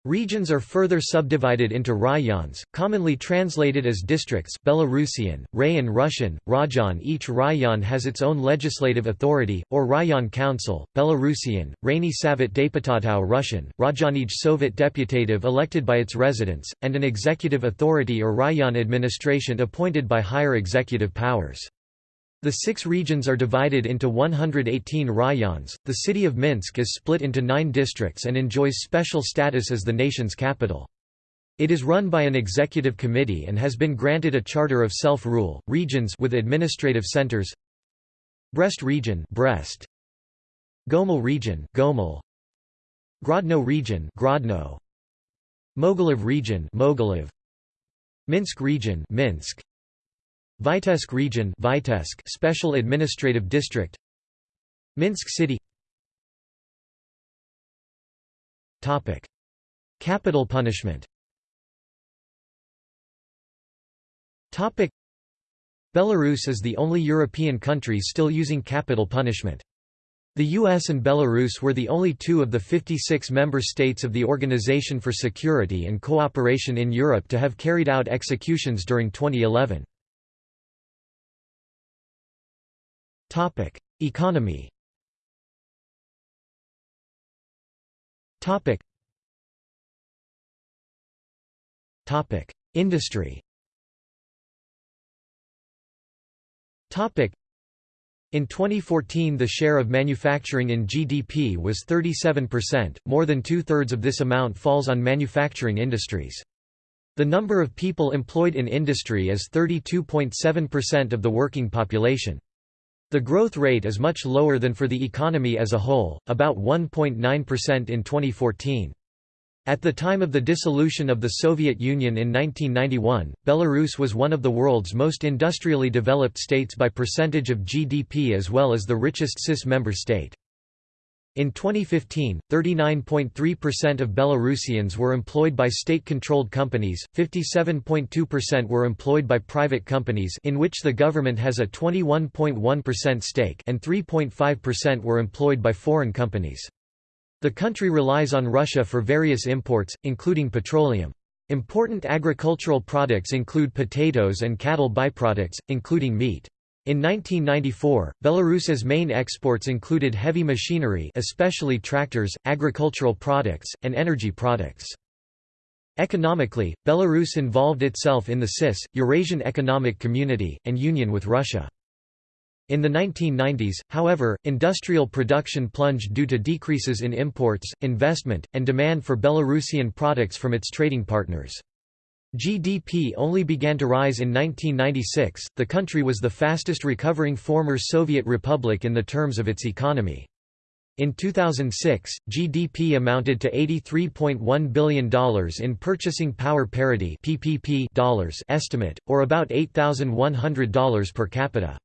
Regions are further subdivided into rayons, commonly translated as districts Belarusian, Rayon Russian, Rajon Each rayon has its own legislative authority, or rayon council, Belarusian, Rainy Savet Deputatau Russian, Rajonij Soviet Deputative elected by its residents, and an executive authority or rayon administration appointed by higher executive powers. The six regions are divided into 118 rayons. The city of Minsk is split into nine districts and enjoys special status as the nation's capital. It is run by an executive committee and has been granted a charter of self-rule. Regions with administrative centers: Brest region, Brest. Gomel region, Gomel. Grodno region, Grodno. Mogilev region, Mogilev. Minsk region, Minsk. Vitebsk region Vitebsk Special Administrative District. Minsk City. Topic. Capital punishment. Topic. Belarus is the only European country still using capital punishment. The US and Belarus were the only two of the 56 member states of the Organization for Security and Cooperation in Europe to have carried out executions during 2011. Topic: Economy. Topic. Topic: Industry. Topic. In 2014 the share of manufacturing in GDP was 37%, more than two-thirds of this amount falls on manufacturing industries. The number of people employed in industry is 32.7% of the working population. The growth rate is much lower than for the economy as a whole, about 1.9% in 2014. At the time of the dissolution of the Soviet Union in 1991, Belarus was one of the world's most industrially developed states by percentage of GDP as well as the richest CIS member state. In 2015, 39.3% of Belarusians were employed by state-controlled companies, 57.2% were employed by private companies in which the government has a 21.1% stake and 3.5% were employed by foreign companies. The country relies on Russia for various imports, including petroleum. Important agricultural products include potatoes and cattle byproducts, including meat. In 1994, Belarus's main exports included heavy machinery especially tractors, agricultural products, and energy products. Economically, Belarus involved itself in the CIS, Eurasian Economic Community, and union with Russia. In the 1990s, however, industrial production plunged due to decreases in imports, investment, and demand for Belarusian products from its trading partners. GDP only began to rise in 1996. The country was the fastest recovering former Soviet republic in the terms of its economy. In 2006, GDP amounted to $83.1 billion in purchasing power parity (PPP) dollars estimate, or about $8,100 per capita.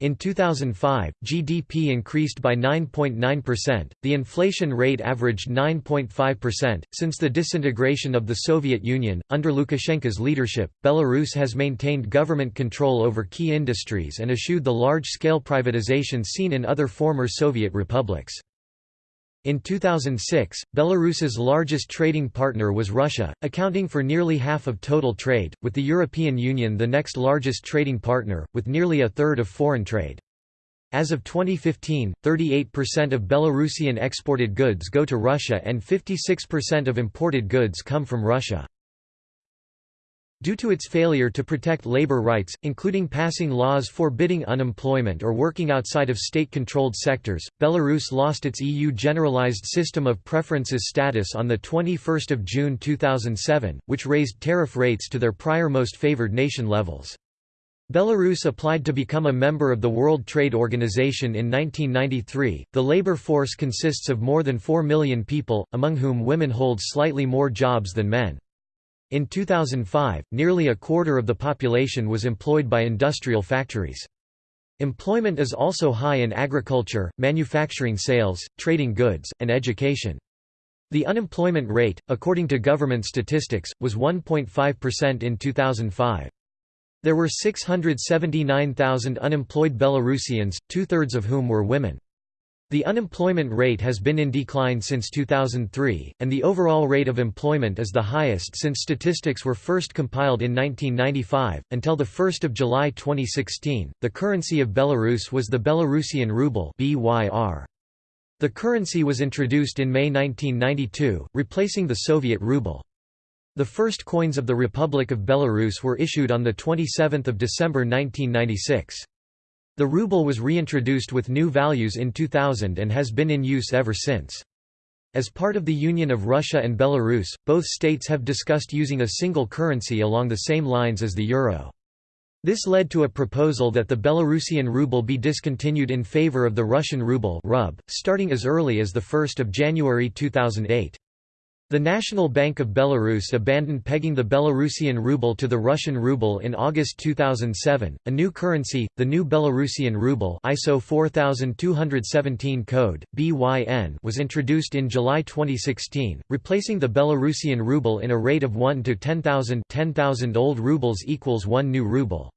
In 2005, GDP increased by 9.9%, the inflation rate averaged 9.5%. Since the disintegration of the Soviet Union, under Lukashenko's leadership, Belarus has maintained government control over key industries and eschewed the large scale privatization seen in other former Soviet republics. In 2006, Belarus's largest trading partner was Russia, accounting for nearly half of total trade, with the European Union the next largest trading partner, with nearly a third of foreign trade. As of 2015, 38% of Belarusian exported goods go to Russia and 56% of imported goods come from Russia. Due to its failure to protect labor rights, including passing laws forbidding unemployment or working outside of state-controlled sectors, Belarus lost its EU Generalized System of Preferences status on 21 June 2007, which raised tariff rates to their prior most favored nation levels. Belarus applied to become a member of the World Trade Organization in 1993. The labor force consists of more than 4 million people, among whom women hold slightly more jobs than men. In 2005, nearly a quarter of the population was employed by industrial factories. Employment is also high in agriculture, manufacturing sales, trading goods, and education. The unemployment rate, according to government statistics, was 1.5% in 2005. There were 679,000 unemployed Belarusians, two-thirds of whom were women. The unemployment rate has been in decline since 2003, and the overall rate of employment is the highest since statistics were first compiled in 1995. Until the 1st of July 2016, the currency of Belarus was the Belarusian ruble (BYR). The currency was introduced in May 1992, replacing the Soviet ruble. The first coins of the Republic of Belarus were issued on the 27th of December 1996. The ruble was reintroduced with new values in 2000 and has been in use ever since. As part of the Union of Russia and Belarus, both states have discussed using a single currency along the same lines as the euro. This led to a proposal that the Belarusian ruble be discontinued in favor of the Russian ruble starting as early as 1 January 2008. The National Bank of Belarus abandoned pegging the Belarusian ruble to the Russian ruble in August 2007. A new currency, the new Belarusian ruble ISO 4217 code BYN, was introduced in July 2016, replacing the Belarusian ruble in a rate of 1 to 10,000 10,000 old rubles equals 1 new ruble.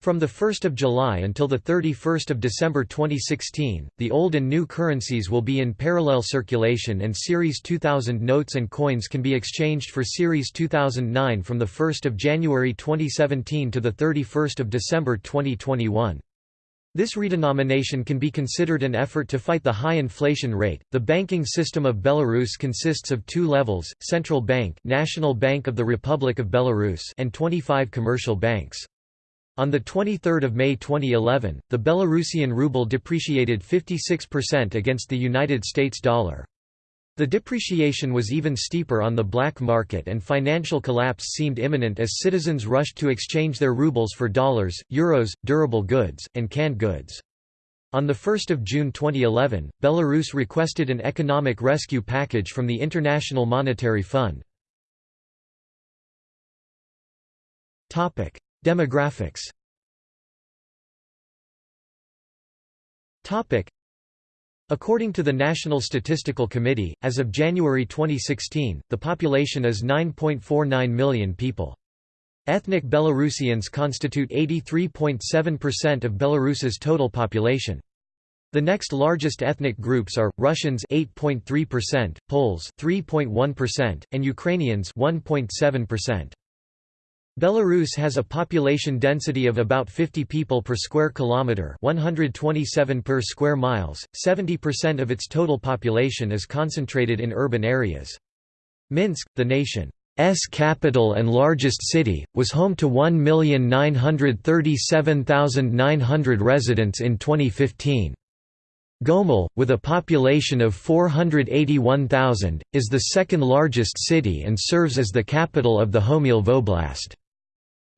From 1 July until 31 December 2016, the old and new currencies will be in parallel circulation and Series 2000 notes and coins can be exchanged for Series 2009 from 1 January 2017 to 31 December 2021. This redenomination can be considered an effort to fight the high inflation rate. The banking system of Belarus consists of two levels: Central Bank, National Bank of the Republic of Belarus, and 25 commercial banks. On 23 May 2011, the Belarusian ruble depreciated 56% against the United States dollar. The depreciation was even steeper on the black market and financial collapse seemed imminent as citizens rushed to exchange their rubles for dollars, euros, durable goods, and canned goods. On 1 June 2011, Belarus requested an economic rescue package from the International Monetary Fund. Demographics According to the National Statistical Committee, as of January 2016, the population is 9.49 million people. Ethnic Belarusians constitute 83.7% of Belarus's total population. The next largest ethnic groups are Russians 8.3%, Poles 3.1%, and Ukrainians 1.7%. Belarus has a population density of about 50 people per square kilometer, 127 per square miles. 70% of its total population is concentrated in urban areas. Minsk, the nation's capital and largest city, was home to 1,937,900 residents in 2015. Gomel, with a population of 481,000, is the second largest city and serves as the capital of the Homiel Voblast.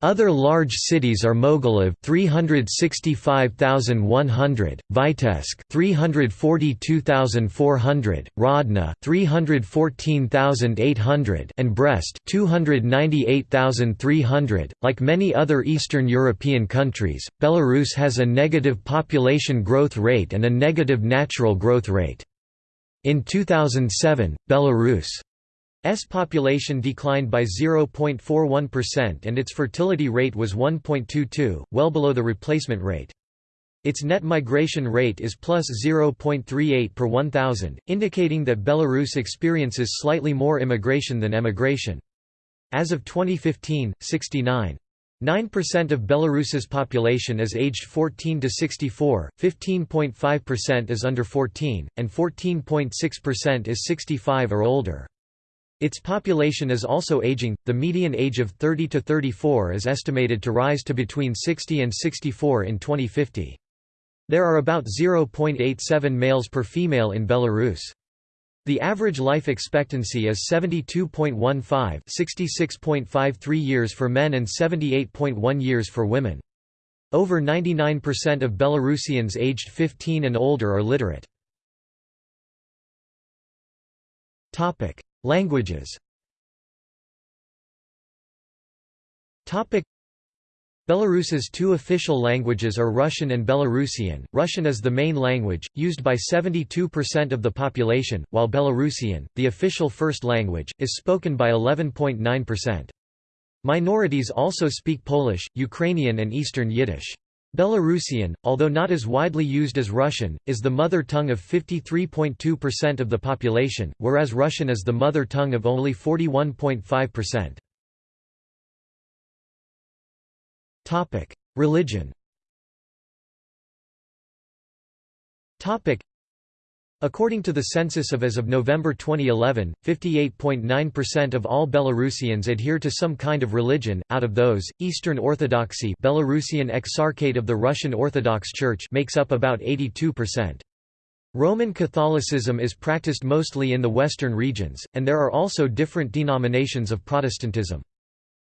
Other large cities are Mogilev 365,100, Vitebsk 342,400, Hrodna 314,800 and Brest 298,300. Like many other Eastern European countries, Belarus has a negative population growth rate and a negative natural growth rate. In 2007, Belarus S population declined by 0.41% and its fertility rate was 1.22, well below the replacement rate. Its net migration rate is plus 0.38 per 1,000, indicating that Belarus experiences slightly more immigration than emigration. As of 2015, 69. 9% of Belarus's population is aged 14 to 64, 15.5% is under 14, and 14.6% is 65 or older. Its population is also aging, the median age of 30 to 34 is estimated to rise to between 60 and 64 in 2050. There are about 0.87 males per female in Belarus. The average life expectancy is 72.15 66.53 years for men and 78.1 years for women. Over 99% of Belarusians aged 15 and older are literate. Languages Belarus's two official languages are Russian and Belarusian. Russian is the main language, used by 72% of the population, while Belarusian, the official first language, is spoken by 11.9%. Minorities also speak Polish, Ukrainian and Eastern Yiddish. Belarusian, although not as widely used as Russian, is the mother tongue of 53.2% of the population, whereas Russian is the mother tongue of only 41.5%. Religion According to the census of as of November 2011, 58.9% of all Belarusians adhere to some kind of religion. Out of those, Eastern Orthodoxy, Belarusian Exarchate of the Russian Orthodox Church, makes up about 82%. Roman Catholicism is practiced mostly in the western regions, and there are also different denominations of Protestantism.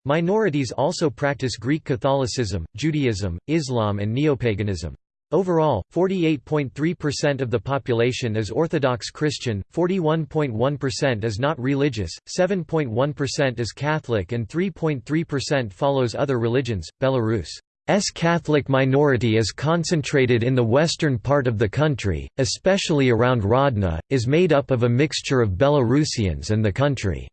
Minorities also practice Greek Catholicism, Judaism, Islam and neopaganism. Overall, 48.3% of the population is Orthodox Christian, 41.1% is not religious, 7.1% is Catholic, and 3.3% follows other religions. Belarus's Catholic minority is concentrated in the western part of the country, especially around Hrodna, is made up of a mixture of Belarusians and the country's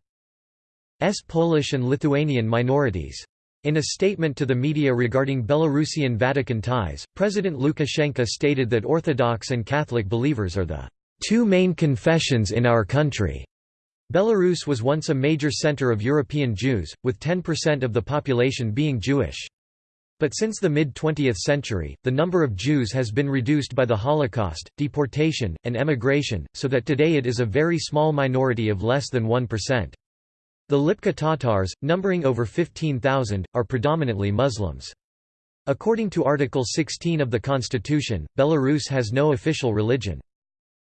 Polish and Lithuanian minorities. In a statement to the media regarding Belarusian Vatican ties, President Lukashenko stated that Orthodox and Catholic believers are the two main confessions in our country. Belarus was once a major center of European Jews, with 10% of the population being Jewish. But since the mid-20th century, the number of Jews has been reduced by the Holocaust, deportation, and emigration, so that today it is a very small minority of less than 1%. The Lipka Tatars, numbering over 15,000, are predominantly Muslims. According to Article 16 of the Constitution, Belarus has no official religion.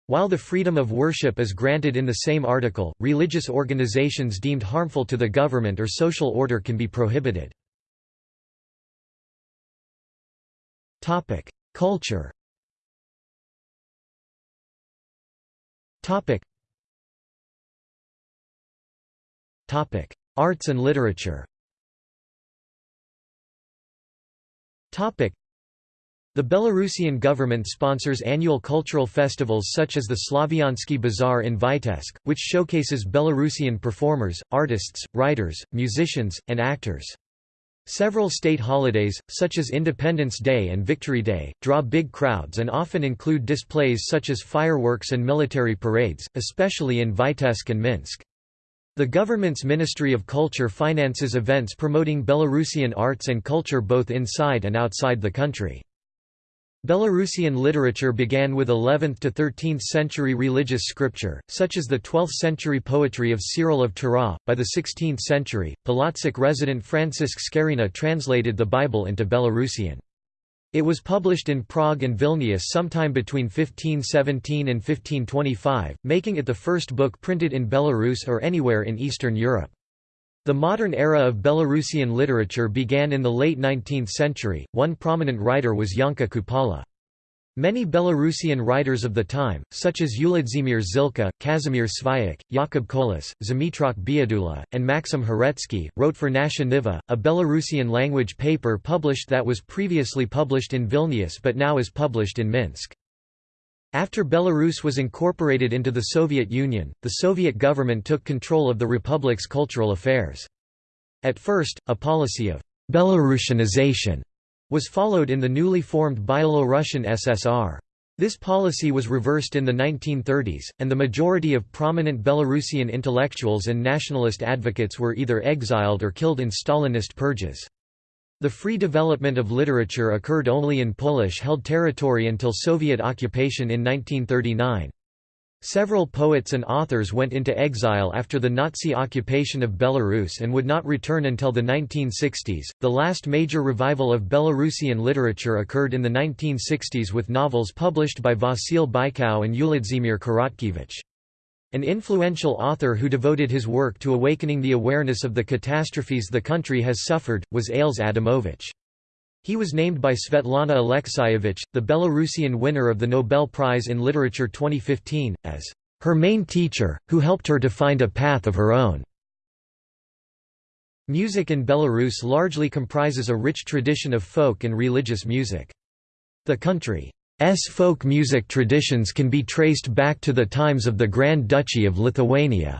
While the freedom of worship is granted in the same article, religious organizations deemed harmful to the government or social order can be prohibited. Culture Arts and literature the Belarusian government sponsors annual cultural festivals such as the Slaviansky Bazaar in Vitebsk, which showcases Belarusian performers, artists, writers, musicians, and actors. Several state holidays, such as Independence Day and Victory Day, draw big crowds and often include displays such as fireworks and military parades, especially in Vitebsk and Minsk. The government's Ministry of Culture finances events promoting Belarusian arts and culture both inside and outside the country. Belarusian literature began with 11th to 13th century religious scripture, such as the 12th century poetry of Cyril of Tura. By the 16th century, Polotsk resident Francysk Skaryna translated the Bible into Belarusian. It was published in Prague and Vilnius sometime between 1517 and 1525, making it the first book printed in Belarus or anywhere in Eastern Europe. The modern era of Belarusian literature began in the late 19th century. One prominent writer was Yanka Kupala. Many Belarusian writers of the time, such as Uladzimir Zylka, Kazimir Svayak, Jakub Kolas, Zmitrak Biadula, and Maxim Haretsky, wrote for Nasha Niva, a Belarusian language paper published that was previously published in Vilnius but now is published in Minsk. After Belarus was incorporated into the Soviet Union, the Soviet government took control of the republic's cultural affairs. At first, a policy of «Belarusianization» was followed in the newly formed Byelorussian SSR. This policy was reversed in the 1930s, and the majority of prominent Belarusian intellectuals and nationalist advocates were either exiled or killed in Stalinist purges. The free development of literature occurred only in Polish-held territory until Soviet occupation in 1939. Several poets and authors went into exile after the Nazi occupation of Belarus and would not return until the 1960s. The last major revival of Belarusian literature occurred in the 1960s with novels published by Vasil Bykow and Uladzimir Korotkevich. An influential author who devoted his work to awakening the awareness of the catastrophes the country has suffered, was Ales Adamovich. He was named by Svetlana Alexievich, the Belarusian winner of the Nobel Prize in Literature 2015, as her main teacher, who helped her to find a path of her own. Music in Belarus largely comprises a rich tradition of folk and religious music. The country's folk music traditions can be traced back to the times of the Grand Duchy of Lithuania.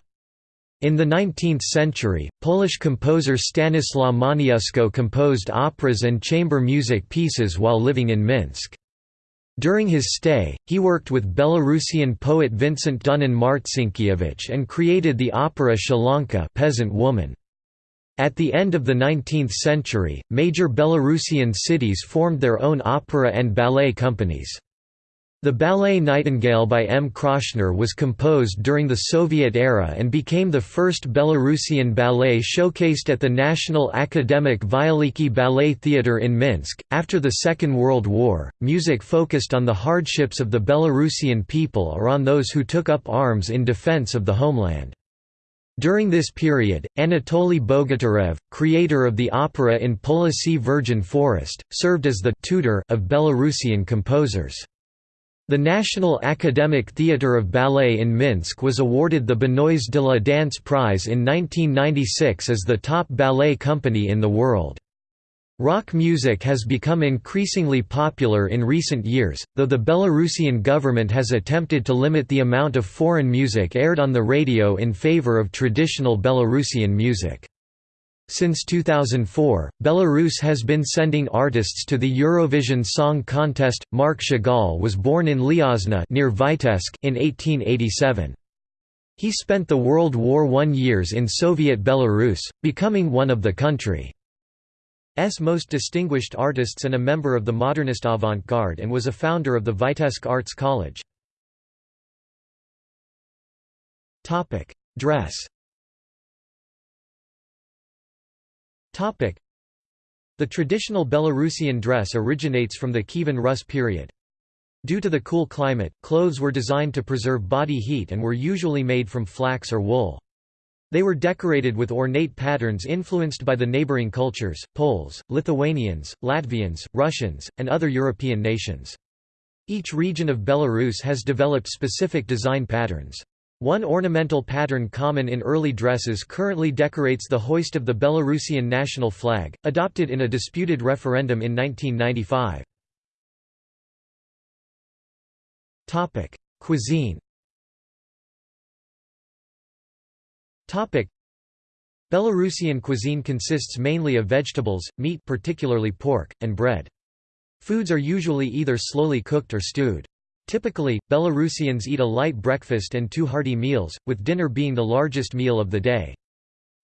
In the 19th century, Polish composer Stanislaw Moniuszko composed operas and chamber music pieces while living in Minsk. During his stay, he worked with Belarusian poet Vincent Dunin Marcinkiewicz and created the opera Sialanka peasant woman. At the end of the 19th century, major Belarusian cities formed their own opera and ballet companies. The ballet Nightingale by M. Kroshner was composed during the Soviet era and became the first Belarusian ballet showcased at the National Academic Vyaliki Ballet Theatre in Minsk. After the Second World War, music focused on the hardships of the Belarusian people or on those who took up arms in defense of the homeland. During this period, Anatoly Bogatyrev, creator of the opera in Polesye Virgin Forest, served as the tutor of Belarusian composers. The National Academic Theatre of Ballet in Minsk was awarded the Benois de la Danse Prize in 1996 as the top ballet company in the world. Rock music has become increasingly popular in recent years, though the Belarusian government has attempted to limit the amount of foreign music aired on the radio in favor of traditional Belarusian music. Since 2004, Belarus has been sending artists to the Eurovision Song Contest. Marc Chagall was born in Liozna near Vitebsk in 1887. He spent the World War I years in Soviet Belarus, becoming one of the country's most distinguished artists and a member of the modernist avant-garde and was a founder of the Vitebsk Arts College. Dress The traditional Belarusian dress originates from the Kievan Rus period. Due to the cool climate, clothes were designed to preserve body heat and were usually made from flax or wool. They were decorated with ornate patterns influenced by the neighboring cultures, Poles, Lithuanians, Latvians, Russians, and other European nations. Each region of Belarus has developed specific design patterns. One ornamental pattern common in early dresses currently decorates the hoist of the Belarusian national flag, adopted in a disputed referendum in 1995. Topic: Cuisine Topic: Belarusian cuisine consists mainly of vegetables, meat particularly pork, and bread. Foods are usually either slowly cooked or stewed. Typically, Belarusians eat a light breakfast and two hearty meals, with dinner being the largest meal of the day.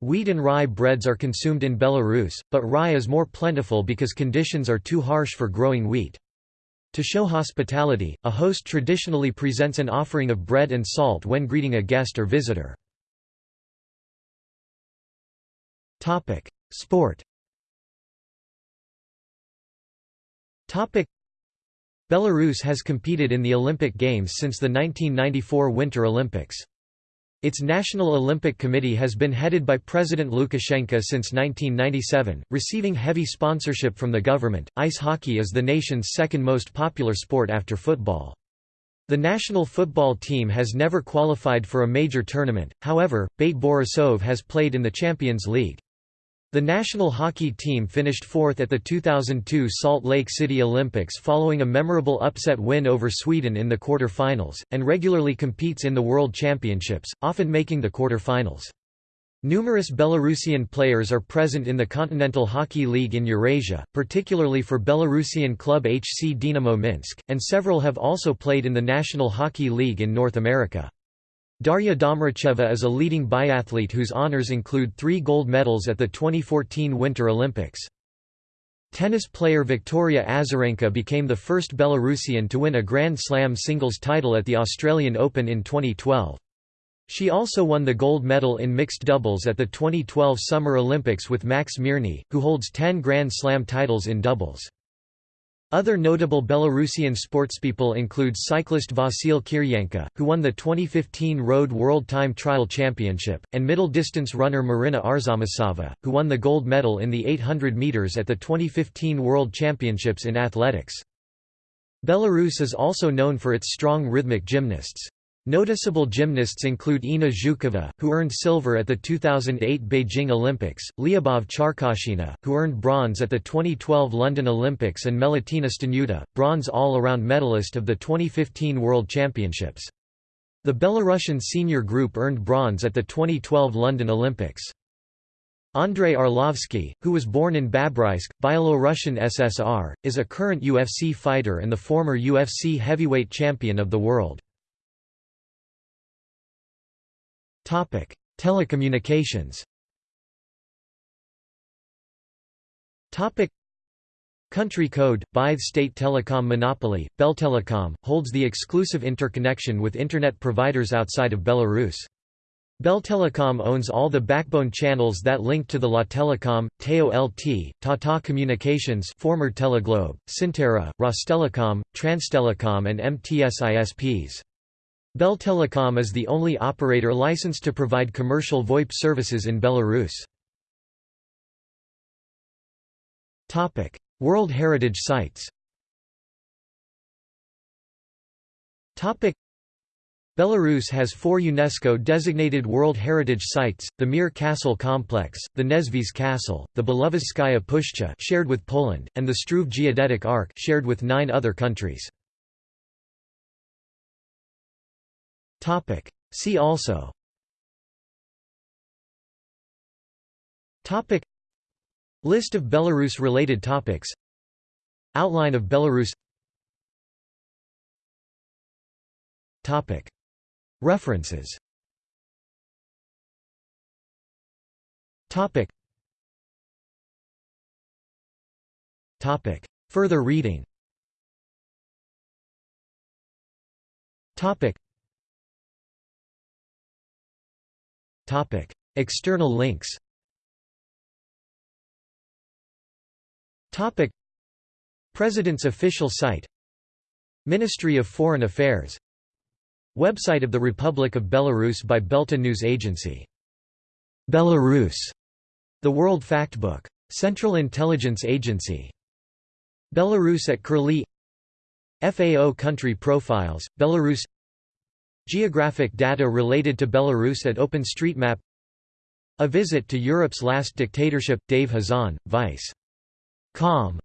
Wheat and rye breads are consumed in Belarus, but rye is more plentiful because conditions are too harsh for growing wheat. To show hospitality, a host traditionally presents an offering of bread and salt when greeting a guest or visitor. Sport Belarus has competed in the Olympic Games since the 1994 Winter Olympics. Its National Olympic Committee has been headed by President Lukashenko since 1997, receiving heavy sponsorship from the government. Ice hockey is the nation's second most popular sport after football. The national football team has never qualified for a major tournament, however, Bate Borisov has played in the Champions League. The national hockey team finished fourth at the 2002 Salt Lake City Olympics following a memorable upset win over Sweden in the quarter-finals, and regularly competes in the World Championships, often making the quarter-finals. Numerous Belarusian players are present in the Continental Hockey League in Eurasia, particularly for Belarusian club HC Dinamo Minsk, and several have also played in the National Hockey League in North America. Darya Domracheva is a leading biathlete whose honors include three gold medals at the 2014 Winter Olympics. Tennis player Victoria Azarenka became the first Belarusian to win a Grand Slam singles title at the Australian Open in 2012. She also won the gold medal in mixed doubles at the 2012 Summer Olympics with Max Mirnyi, who holds 10 Grand Slam titles in doubles. Other notable Belarusian sportspeople include cyclist Vasil Kiryenka, who won the 2015 Road World Time Trial Championship, and middle-distance runner Maryna Arzamasava, who won the gold medal in the 800 metres at the 2015 World Championships in athletics. Belarus is also known for its strong rhythmic gymnasts. Noticeable gymnasts include Inna Zhukova, who earned silver at the 2008 Beijing Olympics, Liubov Charkashyna, who earned bronze at the 2012 London Olympics and Melitina Staniouta, bronze all-around medalist of the 2015 World Championships. The Belarusian senior group earned bronze at the 2012 London Olympics. Andrei Arlovsky, who was born in Babruysk, Byelorussian SSR, is a current UFC fighter and the former UFC heavyweight champion of the world. Topic: Telecommunications. Topic: Country code, Blythe State Telecom Monopoly, Beltelecom, holds the exclusive interconnection with Internet providers outside of Belarus. Beltelecom owns all the backbone channels that link to the Lattelecom, Teo LT, Tata Communications former Teleglobe, Synterra, Rostelecom, Transtelecom and MTS ISPs. Beltelecom is the only operator licensed to provide commercial VoIP services in Belarus. Topic: World Heritage Sites Belarus has four UNESCO-designated World Heritage Sites, the Mir Castle Complex, the Nesvizh Castle, the Belovezhskaya Pushcha shared with Poland, and the Struve Geodetic Arc shared with nine other countries. Topic. See also. Topic. List of Belarus-related topics. Outline of Belarus. Topic. References. Topic. Topic. Further reading. Topic External links President's official site Ministry of Foreign Affairs Website of the Republic of Belarus by Belta News Agency Belarus. The World Factbook. Central Intelligence Agency Belarus at Curlie FAO Country Profiles, Belarus Geographic data related to Belarus at OpenStreetMap A Visit to Europe's Last Dictatorship, Dave Hazan, Vice. Com.